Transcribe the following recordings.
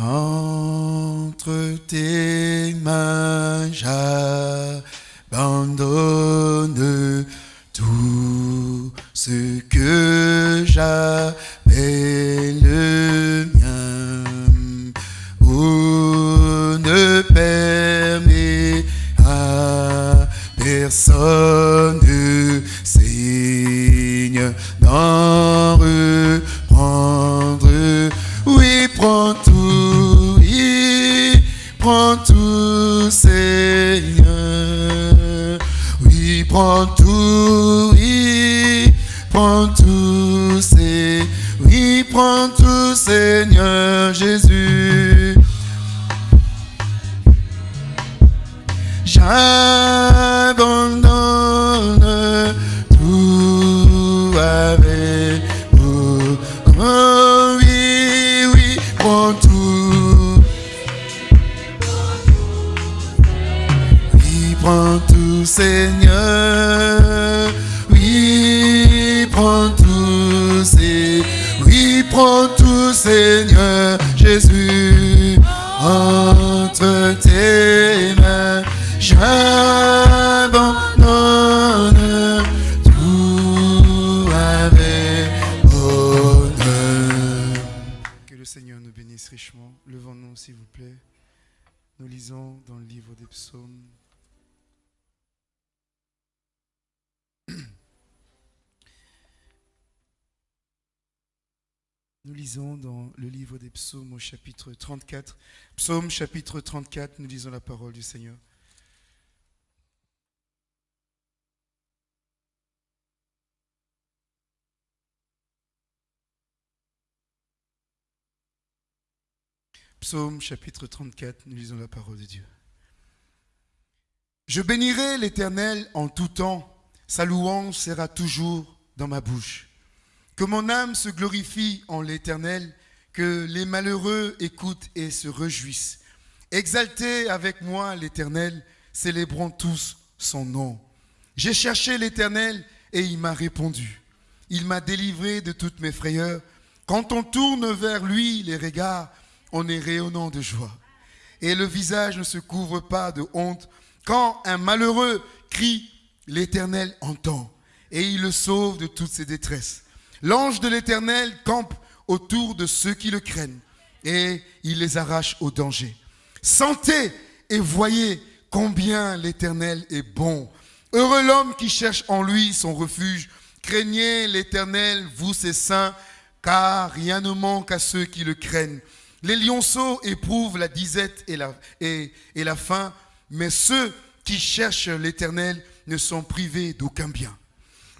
Entre tes des psaumes. Nous lisons dans le livre des psaumes au chapitre 34. Psaume chapitre 34, nous lisons la parole du Seigneur. Psaume chapitre 34, nous lisons la parole de Dieu. Je bénirai l'Éternel en tout temps, sa louange sera toujours dans ma bouche. Que mon âme se glorifie en l'Éternel, que les malheureux écoutent et se réjouissent. Exaltez avec moi l'Éternel, célébrons tous son nom. J'ai cherché l'Éternel et il m'a répondu. Il m'a délivré de toutes mes frayeurs. Quand on tourne vers lui les regards, on est rayonnant de joie. Et le visage ne se couvre pas de honte. Quand un malheureux crie, l'Éternel entend et il le sauve de toutes ses détresses. L'ange de l'Éternel campe autour de ceux qui le craignent et il les arrache au danger. Sentez et voyez combien l'Éternel est bon. Heureux l'homme qui cherche en lui son refuge. Craignez l'Éternel, vous ses saints, car rien ne manque à ceux qui le craignent. Les lionceaux éprouvent la disette et la, et, la faim, mais ceux qui cherchent l'Éternel ne sont privés d'aucun bien.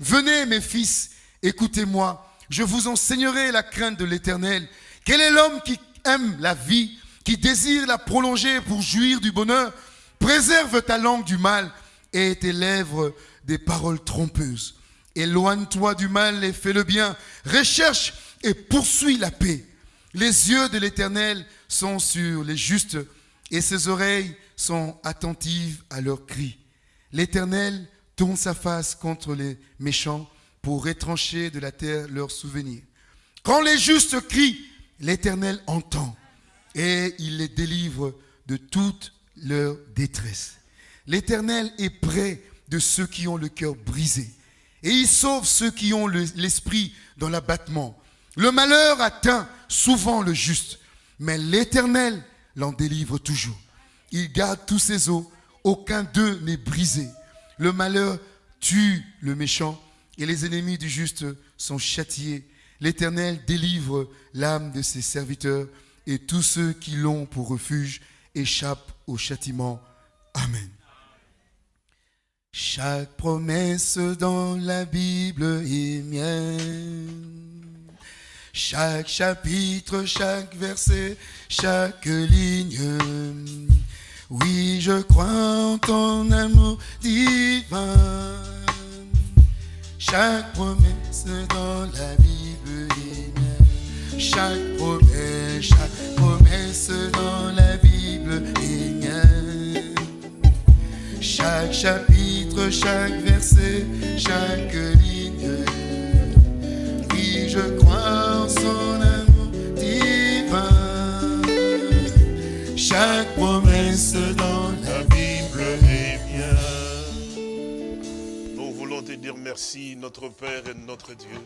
Venez, mes fils, écoutez-moi, je vous enseignerai la crainte de l'Éternel. Quel est l'homme qui aime la vie, qui désire la prolonger pour jouir du bonheur? Préserve ta langue du mal et tes lèvres des paroles trompeuses. Éloigne-toi du mal et fais le bien. Recherche et poursuis la paix. Les yeux de l'Éternel sont sur les justes et ses oreilles sont attentives à leurs cris. L'Éternel tourne sa face contre les méchants pour retrancher de la terre leurs souvenirs. Quand les justes crient, l'Éternel entend et il les délivre de toute leur détresse. L'Éternel est près de ceux qui ont le cœur brisé et il sauve ceux qui ont le- l'esprit dans l'abattement. Le malheur atteint souvent le juste, mais l'Éternel l'en délivre toujours. Il garde tous ses os, aucun d'eux n'est brisé. Le malheur tue le méchant et les ennemis du juste sont châtiés. L'Éternel délivre l'âme de ses serviteurs et tous ceux qui l'ont pour refuge échappent au châtiment. Amen. Chaque promesse dans la Bible est mienne. Chaque chapitre, chaque verset, chaque ligne. Oui, je crois en ton amour divin. Chaque promesse dans la Bible est. Chaque promesse, chaque promesse dans la Bible est. Chaque merci, notre Père et notre Dieu.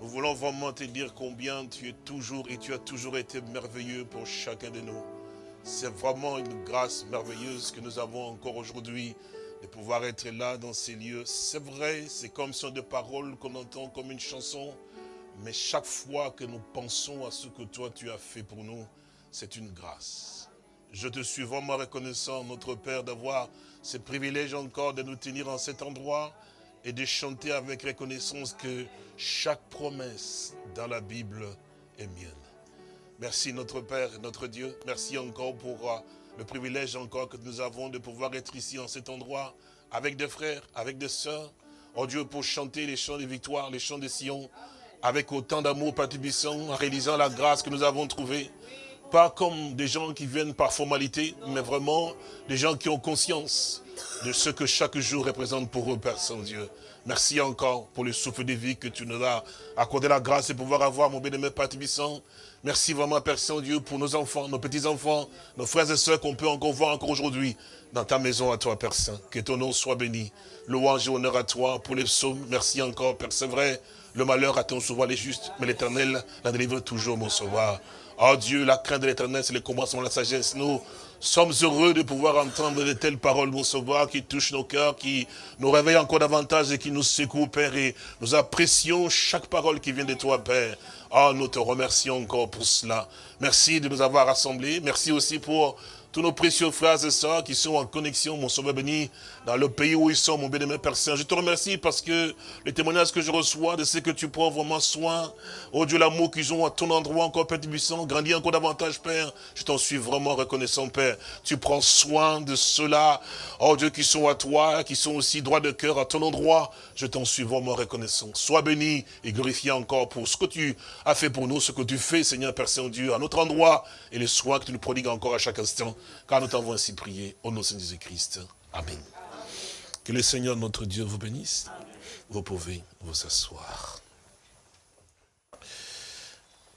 Nous voulons vraiment te dire combien tu es toujours et tu as toujours été merveilleux pour chacun de nous. C'est vraiment une grâce merveilleuse que nous avons encore aujourd'hui de pouvoir être là dans ces lieux. C'est vrai, c'est comme sur des paroles qu'on entend comme une chanson, mais chaque fois que nous pensons à ce que toi tu as fait pour nous, c'est une grâce. Je te suis vraiment reconnaissant, notre Père, d'avoir ce privilège encore de nous tenir en cet endroit et de chanter avec reconnaissance que chaque promesse dans la Bible est mienne. Merci notre Père, notre Dieu. Merci encore pour euh, le privilège encore que nous avons de pouvoir être ici en cet endroit avec des frères, avec des sœurs. Oh Dieu, pour chanter les chants de victoire, les chants de Sion, avec autant d'amour patibissant, en réalisant la grâce que nous avons trouvée. Pas comme des gens qui viennent par formalité, mais vraiment des gens qui ont conscience de ce que chaque jour représente pour eux, Père Saint-Dieu. Merci encore pour le souffle de vie que tu nous as accordé la grâce de pouvoir avoir, mon bien-aimé Père Merci vraiment, Père Saint-Dieu, pour nos enfants, nos petits-enfants, nos frères et sœurs qu'on peut encore voir encore aujourd'hui dans ta maison à toi, Père Saint. Que ton nom soit béni. Louange et honneur à toi pour les psaumes. Merci encore, Père. C'est vrai, le malheur attend souvent les justes, mais l'éternel la délivre toujours, mon sauveur. Oh Dieu, la crainte de l'éternel, c'est le commencement de la sagesse. Nous sommes heureux de pouvoir entendre de telles paroles, mon sauveur, qui touchent nos cœurs, qui nous réveillent encore davantage et qui nous secouent, Père. Et nous apprécions chaque parole qui vient de toi, Père. Oh, nous te remercions encore pour cela. Merci de nous avoir rassemblés. Merci aussi pour tous nos précieux frères et sœurs qui sont en connexion, mon sauveur béni, dans le pays où ils sont, mon bien-aimé Père Saint. Je te remercie parce que le témoignage que je reçois de ce que tu prends vraiment soin, oh Dieu, l'amour qu'ils ont à ton endroit encore, Père Tibissant, grandit encore davantage, Père. Je t'en suis vraiment reconnaissant, Père. Tu prends soin de ceux-là, oh Dieu, qui sont à toi, qui sont aussi droits de cœur à ton endroit. Je t'en suis vraiment reconnaissant. Sois béni et glorifié encore pour ce que tu as fait pour nous, ce que tu fais, Seigneur Père Saint-Dieu, à notre endroit et les soins que tu nous prodigues encore à chaque instant car nous t'avons ainsi prié au nom de Jésus-Christ. Amen. Que le Seigneur notre Dieu vous bénisse. Vous pouvez vous asseoir.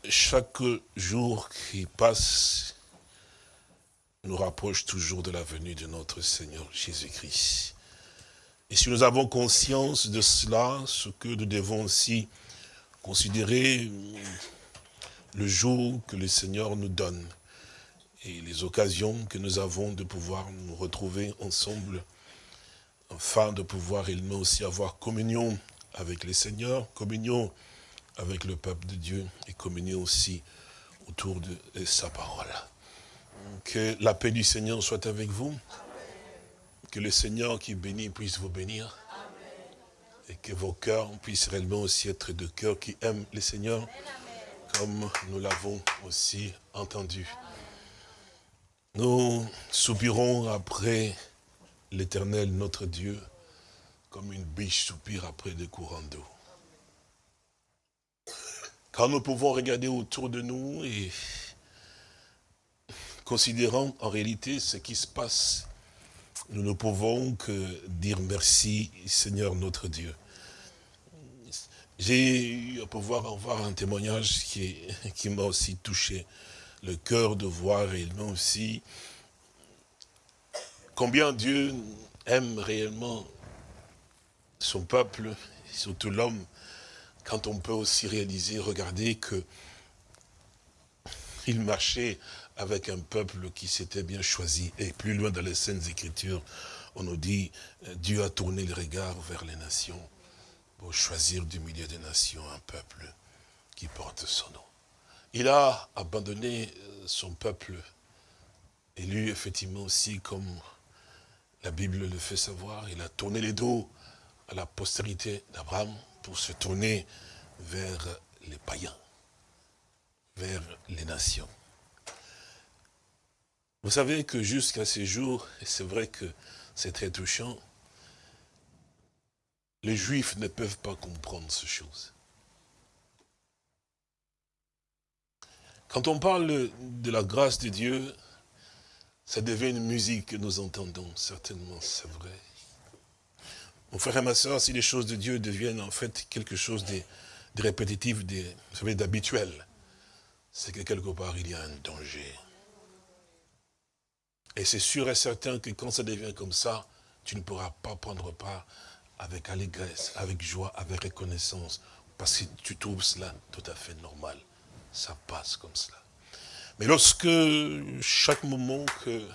Chaque jour qui passe nous rapproche toujours de la venue de notre Seigneur Jésus-Christ. Et si nous avons conscience de cela, ce que nous devons aussi considérer le jour que le Seigneur nous donne, et les occasions que nous avons de pouvoir nous retrouver ensemble, afin de pouvoir également aussi avoir communion avec les seigneurs, communion avec le peuple de Dieu et communion aussi autour de sa parole. Que la paix du Seigneur soit avec vous. Que le Seigneur qui bénit puisse vous bénir. Et que vos cœurs puissent réellement aussi être de cœurs qui aiment le Seigneur, comme nous l'avons aussi entendu. Nous soupirons après l'éternel notre Dieu, comme une biche soupire après des courants d'eau. Quand nous pouvons regarder autour de nous et considérant en réalité ce qui se passe, nous ne pouvons que dire merci Seigneur notre Dieu. J'ai eu à pouvoir avoir un témoignage qui, qui m'a aussi touché le cœur de voir réellement aussi combien Dieu aime réellement son peuple, surtout l'homme, quand on peut aussi réaliser, regarder que il marchait avec un peuple qui s'était bien choisi. Et plus loin dans les Saintes Écritures, on nous dit, Dieu a tourné le regard vers les nations pour choisir du milieu des nations un peuple qui porte son nom. Il a abandonné euh, son peuple, élu effectivement aussi comme la Bible le fait savoir. Il a tourné les dos à la postérité d'Abraham pour se tourner vers les païens, vers les nations. Vous savez que jusqu'à ces jours, et c'est vrai que c'est très touchant, les Juifs ne peuvent pas comprendre ces choses. Quand on parle de la grâce de Dieu, ça devient une musique que nous entendons, certainement, c'est vrai. Mon frère et ma soeur, si les choses de Dieu deviennent en fait quelque chose de, répétitif, de, vous savez, d'habituel, c'est que quelque part il y a un danger. Et c'est sûr et certain que quand ça devient comme ça, tu ne pourras pas prendre part avec allégresse, avec joie, avec reconnaissance, parce que tu trouves cela tout à fait normal. Ça passe comme cela. Mais lorsque chaque moment que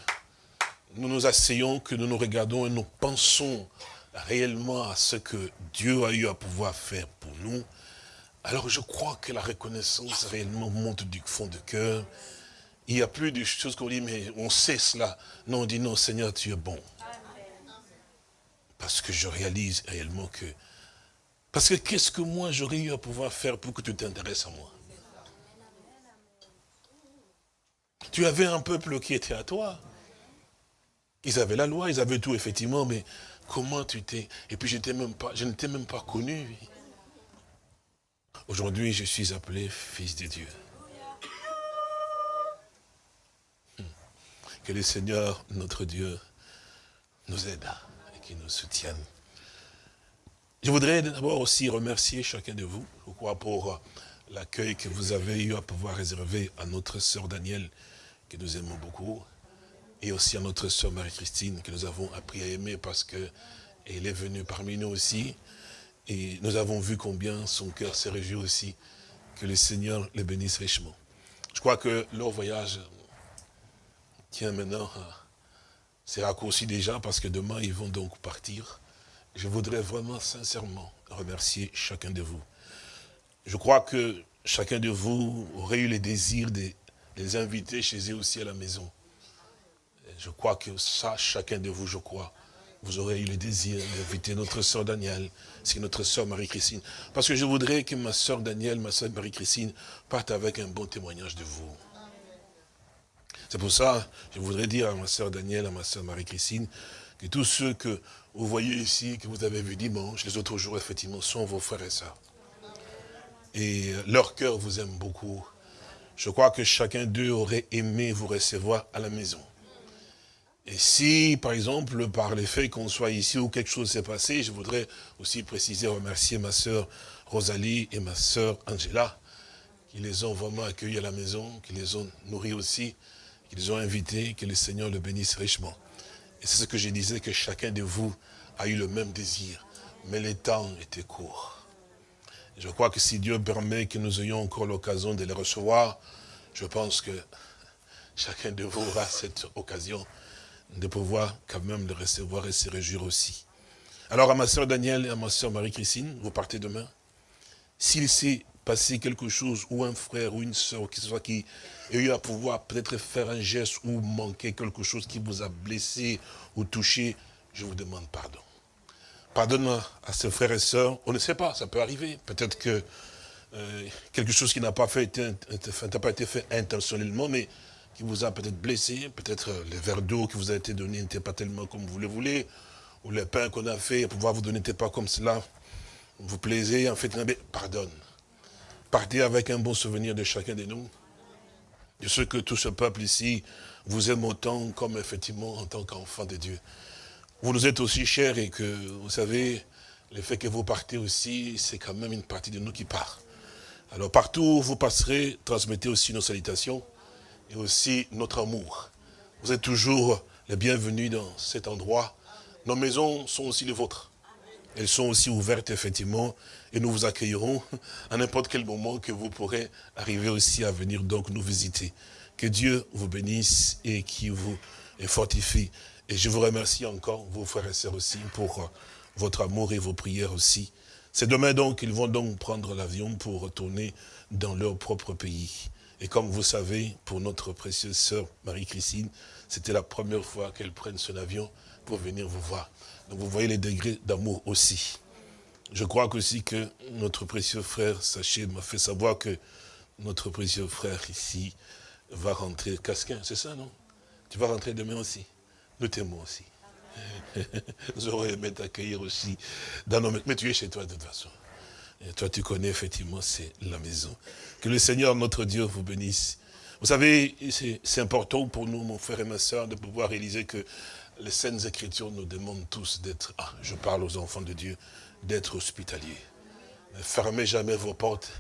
nous nous asseyons, que nous nous regardons et nous pensons réellement à ce que Dieu a eu à pouvoir faire pour nous, alors je crois que la reconnaissance réellement monte du fond du cœur. Il n'y a plus de choses qu'on dit, mais on sait cela. Non, on dit non, Seigneur, tu es bon. Parce que je réalise réellement que... Parce que qu'est-ce que moi j'aurais eu à pouvoir faire pour que tu t'intéresses à moi? Tu avais un peuple qui était à toi. Ils avaient la loi, ils avaient tout, effectivement, mais comment tu t'es... Et puis même pas, je ne t'ai même pas connu. Aujourd'hui, je suis appelé fils de Dieu. Hmm. Que le Seigneur, notre Dieu, nous aide et qu'il nous soutienne. Je voudrais d'abord aussi remercier chacun de vous, je crois, pour l'accueil que vous avez eu à pouvoir réserver à notre sœur Danielle, que nous aimons beaucoup, et aussi à notre sœur Marie-Christine, que nous avons appris à aimer parce qu'elle est venue parmi nous aussi. Et nous avons vu combien son cœur s'est réjoui aussi. Que le Seigneur les bénisse richement. Je crois que leur voyage tient maintenant, c'est raccourci déjà parce que demain ils vont donc partir. Je voudrais vraiment sincèrement remercier chacun de vous. Je crois que chacun de vous aurait eu le désir de les inviter chez eux aussi à la maison. Je crois que ça, chacun de vous, je crois, vous aurez eu le désir d'inviter notre sœur Danielle, c'est notre sœur Marie-Christine. Parce que je voudrais que ma sœur Danielle, ma sœur Marie-Christine, partent avec un bon témoignage de vous. C'est pour ça, je voudrais dire à ma sœur Danielle, à ma sœur Marie-Christine, que tous ceux que vous voyez ici, que vous avez vus dimanche, les autres jours, effectivement, sont vos frères et sœurs. Et leur cœur vous aime beaucoup. Je crois que chacun d'eux aurait aimé vous recevoir à la maison. Et si, par exemple, par le fait qu'on soit ici ou quelque chose s'est passé, je voudrais aussi préciser, remercier ma sœur Rosalie et ma sœur Angela, qui les ont vraiment accueillis à la maison, qui les ont nourris aussi, qui les ont invités, que le Seigneur le bénisse richement. Et c'est ce que je disais, que chacun de vous a eu le même désir, mais les temps étaient courts. Je crois que si Dieu permet que nous ayons encore l'occasion de les recevoir, je pense que chacun de vous aura cette occasion de pouvoir quand même le recevoir et se réjouir aussi. Alors à ma soeur Danielle et à ma soeur Marie-Christine, vous partez demain. S'il s'est passé quelque chose, ou un frère ou une soeur, qui soit qui a eu à pouvoir peut-être faire un geste ou manquer quelque chose qui vous a blessé ou touché, je vous demande pardon. Pardonne à ces frères et sœurs, on ne sait pas, ça peut arriver. Peut-être que euh, quelque chose qui n'a pas, fait, pas été fait intentionnellement, mais qui vous a peut-être blessé, peut-être le verre d'eau qui vous a été donné n'était pas tellement comme vous le voulez, ou le pain qu'on a fait, pouvoir vous donner n'était pas comme cela, vous plaisez, en fait, pardonne. Partez avec un bon souvenir de chacun de nous, de ce que tout ce peuple ici vous aime autant comme effectivement en tant qu'enfant de Dieu. Vous nous êtes aussi chers et que, vous savez, le fait que vous partez aussi, c'est quand même une partie de nous qui part. Alors partout où vous passerez, transmettez aussi nos salutations et aussi notre amour. Vous êtes toujours les bienvenus dans cet endroit. Nos maisons sont aussi les vôtres. Elles sont aussi ouvertes, effectivement, et nous vous accueillerons à n'importe quel moment que vous pourrez arriver aussi à venir donc nous visiter. Que Dieu vous bénisse et qui vous fortifie. Et je vous remercie encore, vos frères et sœurs aussi, pour votre amour et vos prières aussi. C'est demain donc qu'ils vont donc prendre l'avion pour retourner dans leur propre pays. Et comme vous savez, pour notre précieuse sœur Marie-Christine, c'était la première fois qu'elle prenne son avion pour venir vous voir. Donc vous voyez les degrés d'amour aussi. Je crois aussi que notre précieux frère Sachet m'a fait savoir que notre précieux frère ici va rentrer Casquin, c'est ça, non? Tu vas rentrer demain aussi? Nous t'aimons aussi. Nous aurions aimé t'accueillir aussi. Dans nos... Mais tu es chez toi de toute façon. Toi, tu connais effectivement, c'est la maison. Que le Seigneur, notre Dieu, vous bénisse. Vous savez, c'est important pour nous, mon frère et ma soeur, de pouvoir réaliser que les Saintes Écritures nous demandent tous d'être, ah, je parle aux enfants de Dieu, d'être hospitaliers. Ne fermez jamais vos portes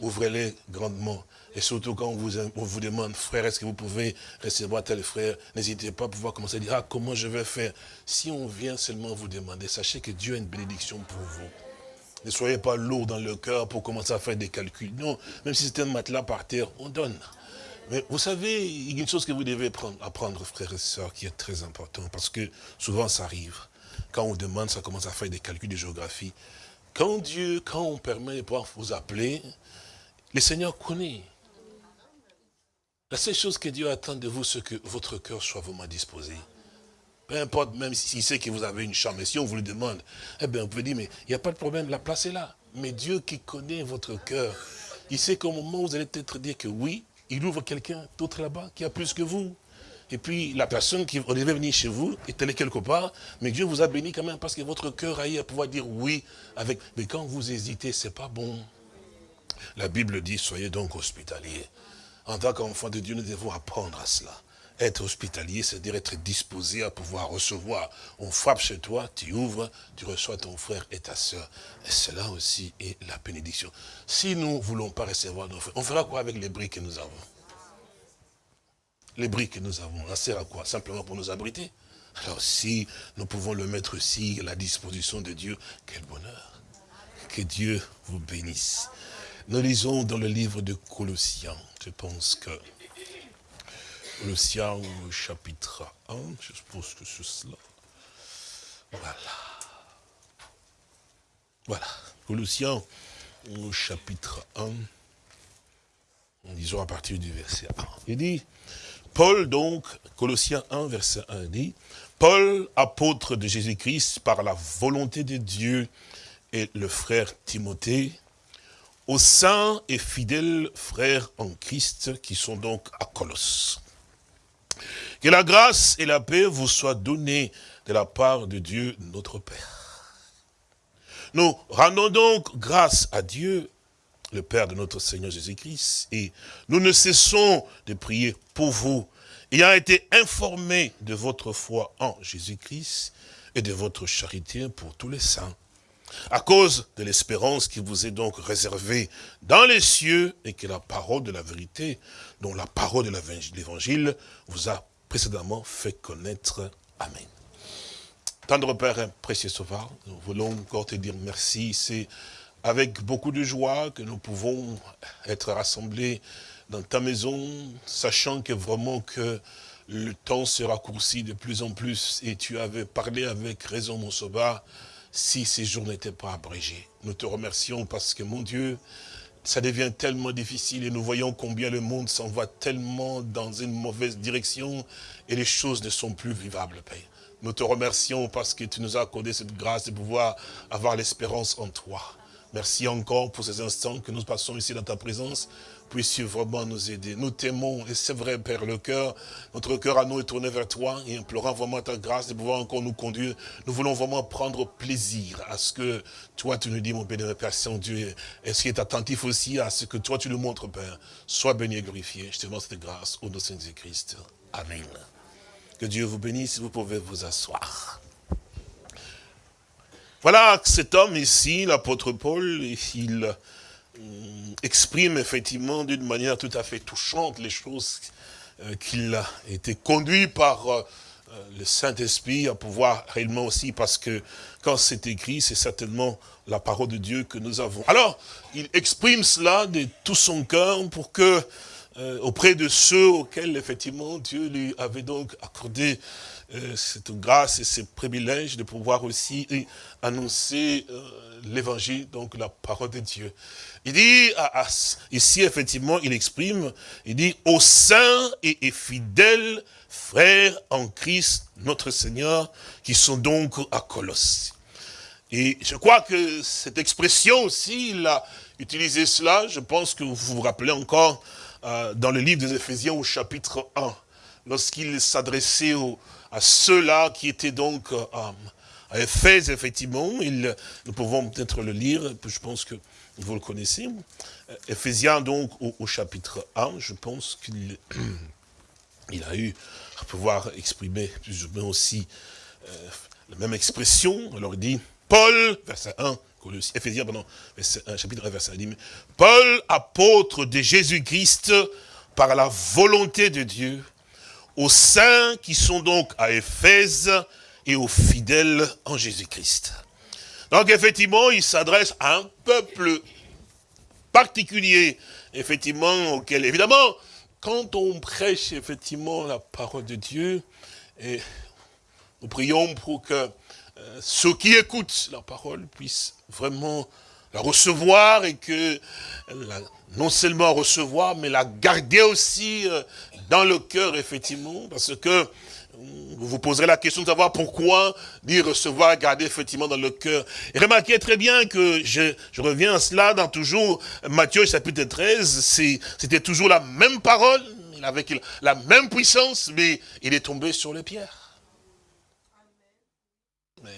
ouvrez-les grandement. Et surtout quand on vous, on vous demande, frère, est-ce que vous pouvez recevoir tel frère N'hésitez pas à pouvoir commencer à dire, ah, comment je vais faire Si on vient seulement vous demander, sachez que Dieu a une bénédiction pour vous. Ne soyez pas lourd dans le cœur pour commencer à faire des calculs. Non, même si c'est un matelas par terre, on donne. Mais vous savez, il y a une chose que vous devez apprendre, frères et sœurs, qui est très important, parce que souvent ça arrive. Quand on demande, ça commence à faire des calculs de géographie. Quand Dieu, quand on permet de pouvoir vous appeler, le Seigneur connaît. La seule chose que Dieu attend de vous, c'est que votre cœur soit vraiment disposé. Peu importe, même s'il sait que vous avez une chambre, si on vous le demande, eh bien, on peut dire, mais il n'y a pas de problème, la place est là. Mais Dieu qui connaît votre cœur, il sait qu'au moment où vous allez peut-être dire que oui, il ouvre quelqu'un d'autre là-bas qui a plus que vous. Et puis, la personne qui devait venir chez vous est allée quelque part, mais Dieu vous a béni quand même parce que votre cœur a eu à pouvoir dire oui avec. Mais quand vous hésitez, c'est pas bon. La Bible dit, soyez donc hospitaliers. En tant qu'enfant de Dieu, nous devons apprendre à cela. Être hospitalier, c'est-à-dire être disposé à pouvoir recevoir. On frappe chez toi, tu ouvres, tu reçois ton frère et ta soeur. Et cela aussi est la bénédiction. Si nous ne voulons pas recevoir nos frères, on fera quoi avec les briques que nous avons? Les briques que nous avons, ça sert à quoi? Simplement pour nous abriter? Alors si nous pouvons le mettre aussi à la disposition de Dieu, quel bonheur. Que Dieu vous bénisse. Nous lisons dans le livre de Colossiens, je pense que Colossiens chapitre 1, je suppose que c'est cela. Voilà. Voilà. Colossiens au chapitre 1, disons à partir du verset 1. Il dit, Paul donc, Colossiens 1, verset 1 dit, Paul, apôtre de Jésus-Christ, par la volonté de Dieu, et le frère Timothée, aux saints et fidèles frères en Christ qui sont donc à Colosse. Que la grâce et la paix vous soient données de la part de Dieu notre Père. Nous rendons donc grâce à Dieu, le Père de notre Seigneur Jésus-Christ, et nous ne cessons de prier pour vous, ayant été informés de votre foi en Jésus-Christ et de votre charité pour tous les saints à cause de l'espérance qui vous est donc réservée dans les cieux et que la parole de la vérité, dont la parole de l'évangile vous a précédemment fait connaître. Amen. Tendre Père, précieux Sauveur, nous voulons encore te dire merci. C'est avec beaucoup de joie que nous pouvons être rassemblés dans ta maison, sachant que vraiment que le temps se raccourcit de plus en plus et tu avais parlé avec raison, mon Sauveur, si ces jours n'étaient pas abrégés. Nous te remercions parce que, mon Dieu, ça devient tellement difficile et nous voyons combien le monde s'en va tellement dans une mauvaise direction et les choses ne sont plus vivables, Père. Nous te remercions parce que tu nous as accordé cette grâce de pouvoir avoir l'espérance en toi. Merci encore pour ces instants que nous passons ici dans ta présence puisses-tu vraiment nous aider. Nous t'aimons, et c'est vrai, Père, le cœur, notre cœur à nous est tourné vers toi, et implorant vraiment ta grâce de pouvoir encore nous conduire. Nous voulons vraiment prendre plaisir à ce que toi, tu nous dis, mon béni, Père Saint-Dieu, et ce qui est attentif aussi à ce que toi, tu nous montres, Père. Sois béni et glorifié. Je te demande cette grâce au nom de Jésus-Christ. Amen. Que Dieu vous bénisse, vous pouvez vous asseoir. Voilà cet homme ici, l'apôtre Paul, il exprime effectivement d'une manière tout à fait touchante les choses euh, qu'il a été conduit par euh, le Saint-Esprit à pouvoir réellement aussi, parce que quand c'est écrit, c'est certainement la parole de Dieu que nous avons. Alors, il exprime cela de tout son cœur pour que, euh, auprès de ceux auxquels effectivement Dieu lui avait donc accordé cette grâce et ce privilège de pouvoir aussi annoncer l'évangile, donc la parole de Dieu. Il dit, ici effectivement, il exprime, il dit, aux saints et, fidèles frères en Christ, notre Seigneur, qui sont donc à Colosse. Et je crois que cette expression aussi, il a utilisé cela, je pense que vous vous rappelez encore, euh, dans le livre des Éphésiens au chapitre 1, lorsqu'il s'adressait à ceux-là qui étaient donc euh, à Éphèse, effectivement, nous pouvons peut-être le lire, je pense que vous le connaissez. Ephésiens donc au, chapitre 1, je pense qu'il il a eu à pouvoir exprimer plus ou moins aussi euh, la même expression. Alors il dit, Paul, verset 1, Ephésiens, pardon, chapitre 1, verset 1, Paul, apôtre de Jésus-Christ, par la volonté de Dieu, aux saints qui sont donc à Éphèse et aux fidèles en Jésus-Christ. Donc effectivement, il s'adresse à un peuple particulier, effectivement, auquel, évidemment, quand on prêche effectivement la parole de Dieu, nous prions pour que euh, ceux qui écoutent la parole puissent vraiment la recevoir et que non seulement recevoir, mais la garder aussi euh, dans le cœur, effectivement, parce que vous vous poserez la question de savoir pourquoi dire recevoir, garder effectivement dans le cœur. Et remarquez très bien que je, je reviens à cela dans toujours Matthieu chapitre 13, c'était toujours la même parole, avec la même puissance, mais il est tombé sur les pierres.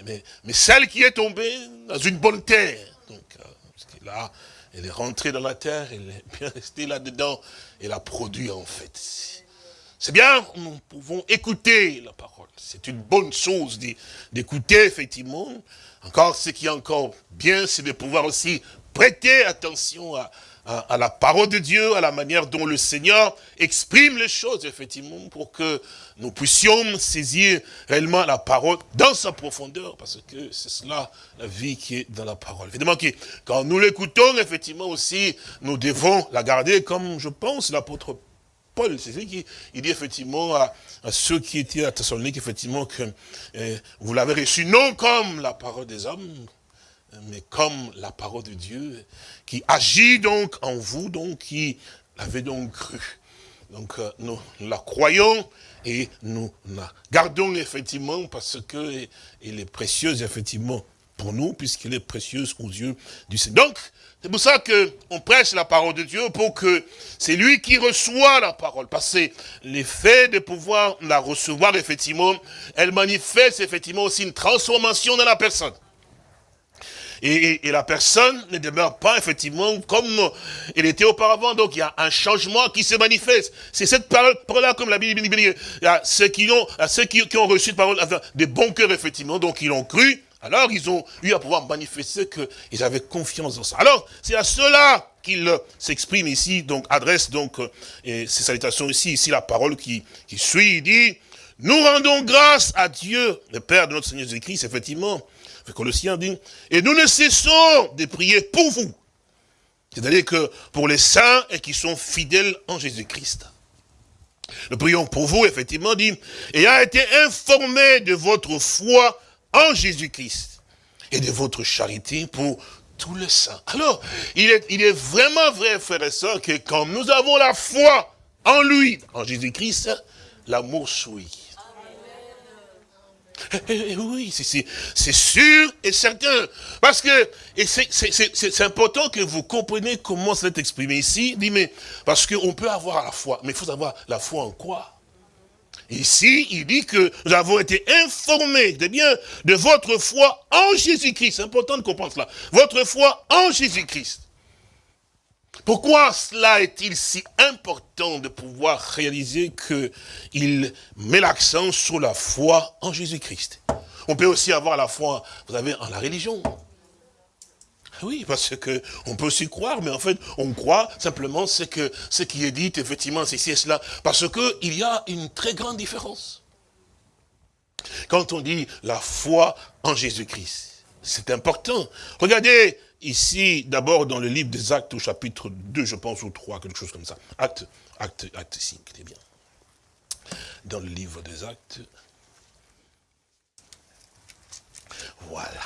Mais, mais, celle qui est tombée dans une bonne terre, donc, euh, là, elle est rentrée dans la terre, elle est bien restée là-dedans, elle a produit en fait. C'est bien, nous pouvons écouter la parole. C'est une bonne chose d'écouter, effectivement. Encore, ce qui est encore bien, c'est de pouvoir aussi prêter attention à, la parole de Dieu, à la manière dont le Seigneur exprime les choses, effectivement, pour que nous puissions saisir réellement la parole dans sa profondeur, parce que c'est cela, la vie qui est dans la parole. Évidemment, quand nous l'écoutons, effectivement aussi, nous devons la garder comme, je pense, l'apôtre C'est ce qu'il dit effectivement à, ceux qui étaient à Thessalonique, effectivement, que eh, vous l'avez reçu non comme la parole des hommes, mais comme la parole de Dieu, qui agit donc en vous, donc qui l'avait donc cru. Donc euh, nous la croyons et nous la gardons effectivement parce que elle est précieuse effectivement pour nous, puisqu'elle est précieuse aux yeux du Seigneur. Donc, c'est pour ça qu'on prêche la parole de Dieu, pour que c'est lui qui reçoit la parole. Parce que l'effet de pouvoir la recevoir, effectivement, elle manifeste effectivement aussi une transformation dans la personne. Et, la personne ne demeure pas effectivement comme elle était auparavant. Donc il y a un changement qui se manifeste. C'est cette parole-là, comme la Bible dit, a ceux qui ont, ceux qui, ont reçu de parole, des bons cœurs effectivement, donc ils ont cru. Alors ils ont eu à pouvoir manifester qu'ils avaient confiance dans ça. Alors c'est à cela qu'il s'exprime ici, donc adresse donc euh, et ces salutations ici, ici la parole qui, suit, il dit, nous rendons grâce à Dieu, le Père de notre Seigneur Jésus-Christ, effectivement, Colossiens dit, et nous ne cessons de prier pour vous. C'est-à-dire que pour les saints et qui sont fidèles en Jésus-Christ. Nous prions pour vous, effectivement, dit, et a été informé de votre foi en Jésus-Christ et de votre charité pour tous les saints. Alors, il est, il est vraiment vrai, frères et sœurs, que quand nous avons la foi en lui, en Jésus-Christ, l'amour souille. Eh, eh, oui, c'est sûr et certain. Parce que c'est important que vous compreniez comment ça est exprimé ici. Dit, mais parce qu'on peut avoir la foi, mais il faut avoir la foi en quoi? Ici, il dit que nous avons été informés de bien de votre foi en Jésus-Christ. C'est important de comprendre cela. Votre foi en Jésus-Christ. Pourquoi cela est-il si important de pouvoir réaliser qu'il met l'accent sur la foi en Jésus-Christ? On peut aussi avoir la foi, vous avez, en la religion. Oui, parce que on peut aussi croire, mais en fait, on croit simplement ce que ce qui est dit, effectivement, c'est ici et cela. Parce qu'il y a une très grande différence. Quand on dit la foi en Jésus-Christ, c'est important. Regardez ici, d'abord dans le livre des actes au chapitre 2, je pense, ou 3, quelque chose comme ça. Acte, acte, acte 5, c'est bien. Dans le livre des actes. Voilà.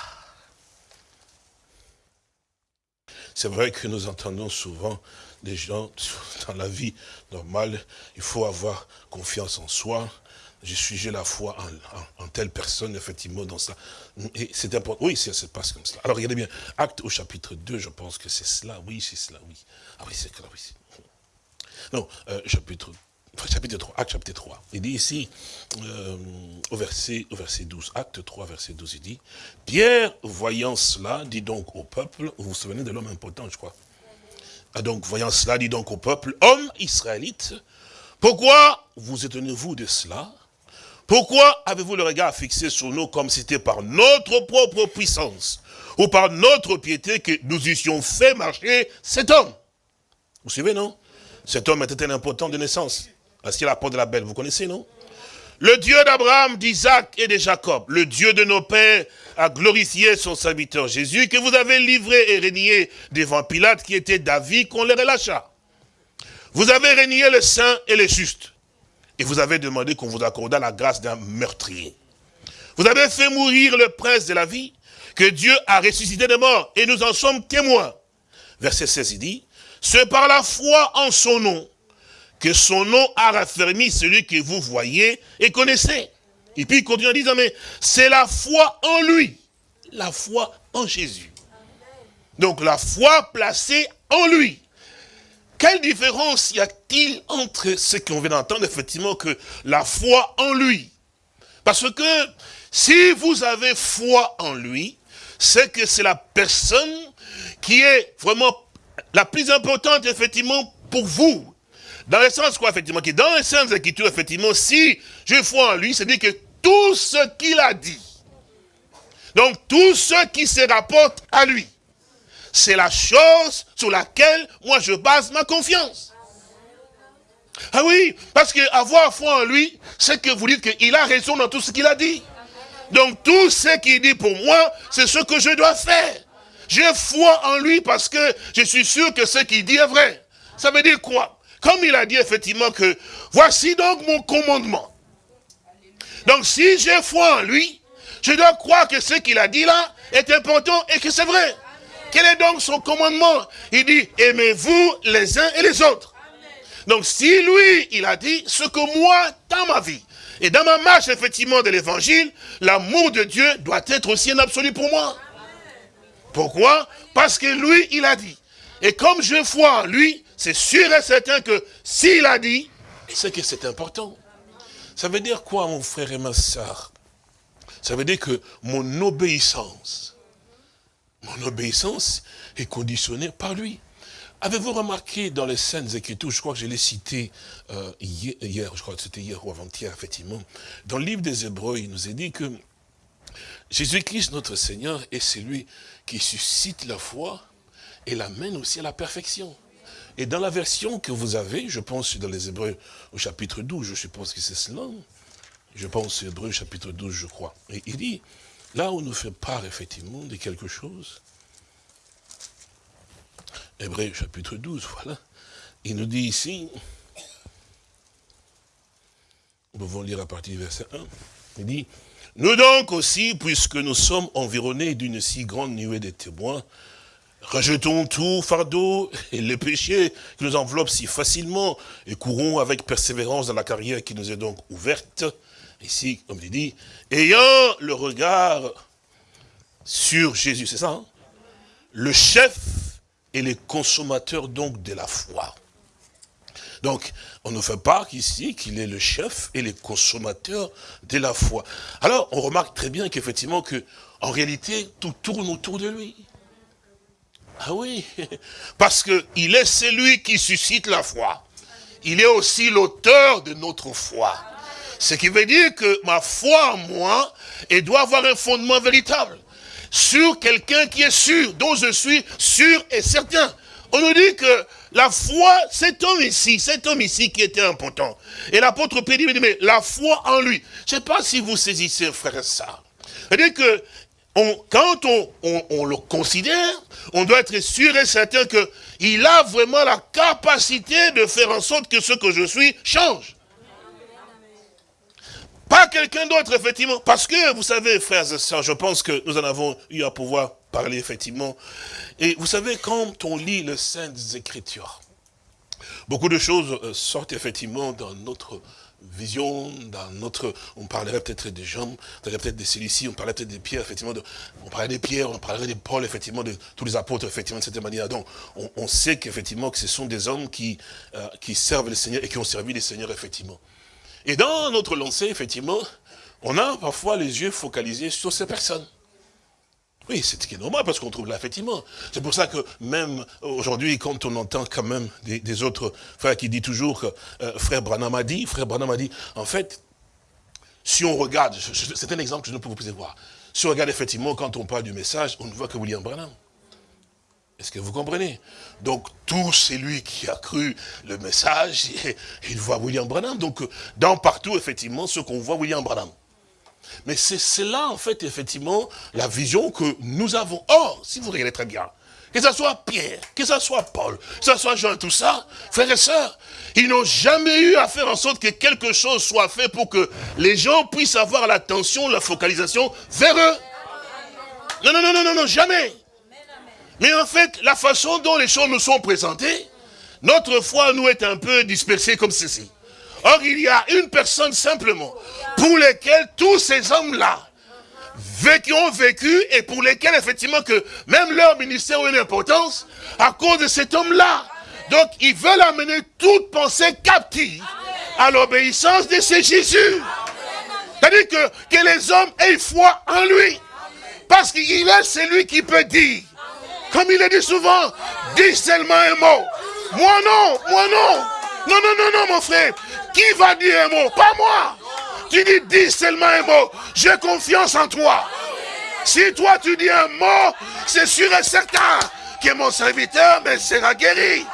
C'est vrai que nous entendons souvent des gens, dans la vie normale, il faut avoir confiance en soi, je suis, j'ai la foi en, telle personne, effectivement, dans ça. Et c'est important. Oui, ça se passe comme cela. Alors, regardez bien. Acte au chapitre 2, je pense que c'est cela. Oui, c'est cela, oui. Ah oui, c'est cela, oui. Non, euh, chapitre, chapitre 3, acte chapitre 3. Il dit ici, euh, au, verset, au verset 12, acte 3, verset 12, il dit, Pierre, voyant cela, dit donc au peuple, vous vous souvenez de l'homme important, je crois. Ah, donc, voyant cela, dit donc au peuple, homme israélite, pourquoi vous étonnez-vous de cela? Pourquoi avez-vous le regard fixé sur nous comme si c'était par notre propre puissance ou par notre piété que nous eussions fait marcher cet homme? Vous suivez, non? Cet homme était un important de naissance, assis à la porte de la belle, vous connaissez, non? Le Dieu d'Abraham, d'Isaac et de Jacob, le Dieu de nos pères, a glorifié son serviteur Jésus, que vous avez livré et régné devant Pilate, qui était David, qu'on le relâcha. Vous avez régné le saint et le juste. Et vous avez demandé qu'on vous accordât la grâce d'un meurtrier. Vous avez fait mourir le prince de la vie, que Dieu a ressuscité de mort, et nous en sommes témoins. Verset 16, il dit, c'est par la foi en son nom, que son nom a raffermi celui que vous voyez et connaissez. Et puis il continue en disant, mais c'est la foi en lui, la foi en Jésus. Donc la foi placée en lui. Quelle différence y a-t-il entre ce qu'on vient d'entendre, effectivement, que la foi en lui? Parce que si vous avez foi en lui, c'est que c'est la personne qui est vraiment la plus importante, effectivement, pour vous. Dans le sens quoi, effectivement, qui dans les Saintes Écritures, effectivement, si je foi en lui, c'est dire que tout ce qu'il a dit, donc tout ce qui se rapporte à lui, c'est la chose sur laquelle moi je base ma confiance. Ah oui, parce que avoir foi en lui, c'est que vous dites qu'il a raison dans tout ce qu'il a dit. Donc tout ce qu'il dit pour moi, c'est ce que je dois faire. J'ai foi en lui parce que je suis sûr que ce qu'il dit est vrai. Ça veut dire quoi? Comme il a dit effectivement que, voici donc mon commandement. Donc si j'ai foi en lui, je dois croire que ce qu'il a dit là est important et que c'est vrai. Quel est donc son commandement? Il dit, aimez-vous les uns et les autres. Donc si lui, il a dit ce que moi, dans ma vie, et dans ma marche effectivement de l'évangile, l'amour de Dieu doit être aussi un absolu pour moi. Pourquoi? Parce que lui, il a dit. Et comme je vois en lui, c'est sûr et certain que s'il a dit, c'est que c'est important. Ça veut dire quoi, mon frère et ma soeur Ça veut dire que mon obéissance, mon obéissance est conditionnée par lui. Avez-vous remarqué dans les scènes écritures, je crois que je l'ai cité euh, hier, je crois que c'était hier ou avant-hier, effectivement, dans le livre des Hébreux, il nous est dit que Jésus-Christ, notre Seigneur, est celui qui suscite la foi et l'amène aussi à la perfection. Et dans la version que vous avez, je pense dans les Hébreux au chapitre 12, je suppose que c'est cela, je pense Hébreux chapitre 12, je crois. Et il dit, Là où nous fait part effectivement de quelque chose, Hébreu chapitre 12, voilà, il nous dit ici, nous pouvons lire à partir du verset 1, il dit, nous donc aussi, puisque nous sommes environnés d'une si grande nuée de témoins, rejetons tout fardeau et les péchés qui nous enveloppent si facilement et courons avec persévérance dans la carrière qui nous est donc ouverte, ici, comme il dit, ayant le regard sur Jésus, c'est ça hein? Le chef et le consommateur donc de la foi. Donc, on ne fait pas ici qu'il est le chef et le consommateur de la foi. Alors, on remarque très bien qu'effectivement, que, en réalité, tout tourne autour de lui. Ah oui, parce qu'il est celui qui suscite la foi. Il est aussi l'auteur de notre foi. Ce qui veut dire que ma foi en moi, elle doit avoir un fondement véritable. Sur quelqu'un qui est sûr, dont je suis sûr et certain. On nous dit que la foi, cet homme ici, cet homme ici qui était important. Et l'apôtre Pierre dit, mais la foi en lui. Je ne sais pas si vous saisissez, frère ça. C'est-à-dire que quand on, le considère, on doit être sûr et certain qu'il a vraiment la capacité de faire en sorte que ce que je suis change. Pas quelqu'un d'autre, effectivement. Parce que, vous savez, frères et sœurs, je pense que nous en avons eu à pouvoir parler, effectivement. Et vous savez, quand on lit les Saintes Écritures, beaucoup de choses euh, sortent, effectivement, dans notre vision, dans notre... On parlerait peut-être des jambes, on parlerait peut-être des cilicis, on parlerait peut-être des pierres, effectivement. De, on parlerait des pierres, on parlerait des Paul, effectivement, de tous les apôtres, effectivement, de cette manière. Donc, on, sait qu'effectivement, que ce sont des hommes qui, euh, qui servent le Seigneur et qui ont servi le Seigneur, effectivement. Et dans notre lancée, effectivement, on a parfois les yeux focalisés sur ces personnes. Oui, c'est ce qui est normal, parce qu'on trouve là, effectivement. C'est pour ça que même aujourd'hui, quand on entend quand même des, autres frères qui disent toujours que euh, frère Branham a dit, frère Branham a dit, en fait, si on regarde, c'est un exemple que je ne peux vous voir, Si on regarde effectivement, quand on parle du message, on ne voit que William Branham. Est-ce que vous comprenez? Donc, tout celui qui a cru le message, il voit William Branham. Donc, dans partout, effectivement, ce qu'on voit, William Branham. Mais c'est cela, en fait, effectivement, la vision que nous avons. Or, si vous regardez très bien, que ce soit Pierre, que ce soit Paul, que ce soit Jean, tout ça, frères et sœurs, ils n'ont jamais eu à faire en sorte que quelque chose soit fait pour que les gens puissent avoir l'attention, la focalisation vers eux. Non, non, non, non, non, jamais. Mais en fait, la façon dont les choses nous sont présentées, notre foi nous est un peu dispersée comme ceci. Or, il y a une personne simplement pour lesquels tous ces hommes-là qui ont vécu et pour lesquels effectivement que même leur ministère a une importance à cause de cet homme-là. Donc ils veulent amener toute pensée captive à l'obéissance de ce Jésus. C'est-à-dire que, que les hommes aient foi en lui. Parce qu'il est celui qui peut dire. Comme il le dit souvent, dis seulement un mot. Moi non, moi non. Non, non, non, non, mon frère. Qui va dire un mot? Pas moi. Tu dis, dis seulement un mot. J'ai confiance en toi. Si toi tu dis un mot, c'est sûr et certain que mon serviteur sera guéri.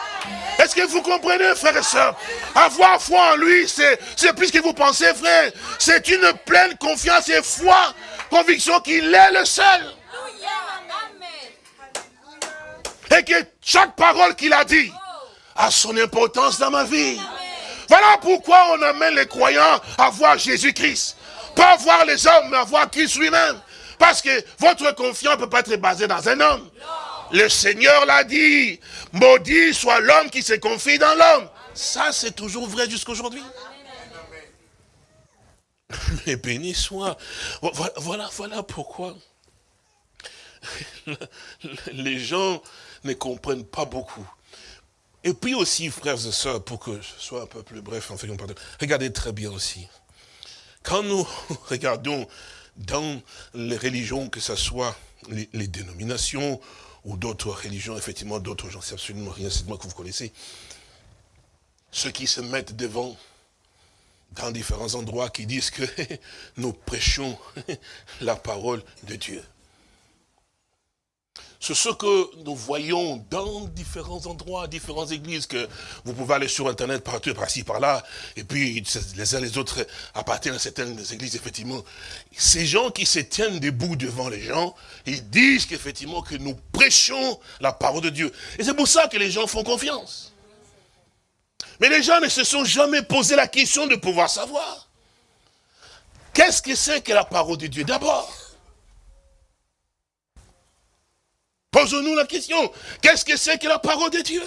Est-ce que vous comprenez, frère et soeur Avoir foi en lui, c'est plus que vous pensez, frère. C'est une pleine confiance et foi, conviction qu'il est le seul. Et que chaque parole qu'il a dit a son importance dans ma vie. Voilà pourquoi on amène les croyants à voir Jésus-Christ. Pas voir les hommes, mais à voir Christ lui-même. Parce que votre confiance ne peut pas être basée dans un homme. Le Seigneur l'a dit. Maudit soit l'homme qui se confie dans l'homme. Ça, c'est toujours vrai jusqu'aujourd'hui. Mais béni soit. Voilà, voilà pourquoi les gens ne comprennent pas beaucoup. Et puis aussi, frères et sœurs, pour que ce soit un peu plus bref, en fait, regardez très bien aussi. Quand nous regardons dans les religions, que ce soit les, dénominations ou d'autres religions, effectivement, d'autres gens, c'est absolument rien, c'est moi que vous connaissez, ceux qui se mettent devant dans différents endroits qui disent que nous prêchons la parole de Dieu. C'est ce que nous voyons dans différents endroits, différentes églises, que vous pouvez aller sur Internet partout, par-ci, par-là, et puis les uns les autres appartiennent à certaines églises, effectivement. Ces gens qui se tiennent debout devant les gens, ils disent qu'effectivement que nous prêchons la parole de Dieu. Et c'est pour ça que les gens font confiance. Mais les gens ne se sont jamais posé la question de pouvoir savoir. Qu'est-ce que c'est que la parole de Dieu D'abord, Posons-nous la question, qu'est-ce que c'est que la parole de Dieu?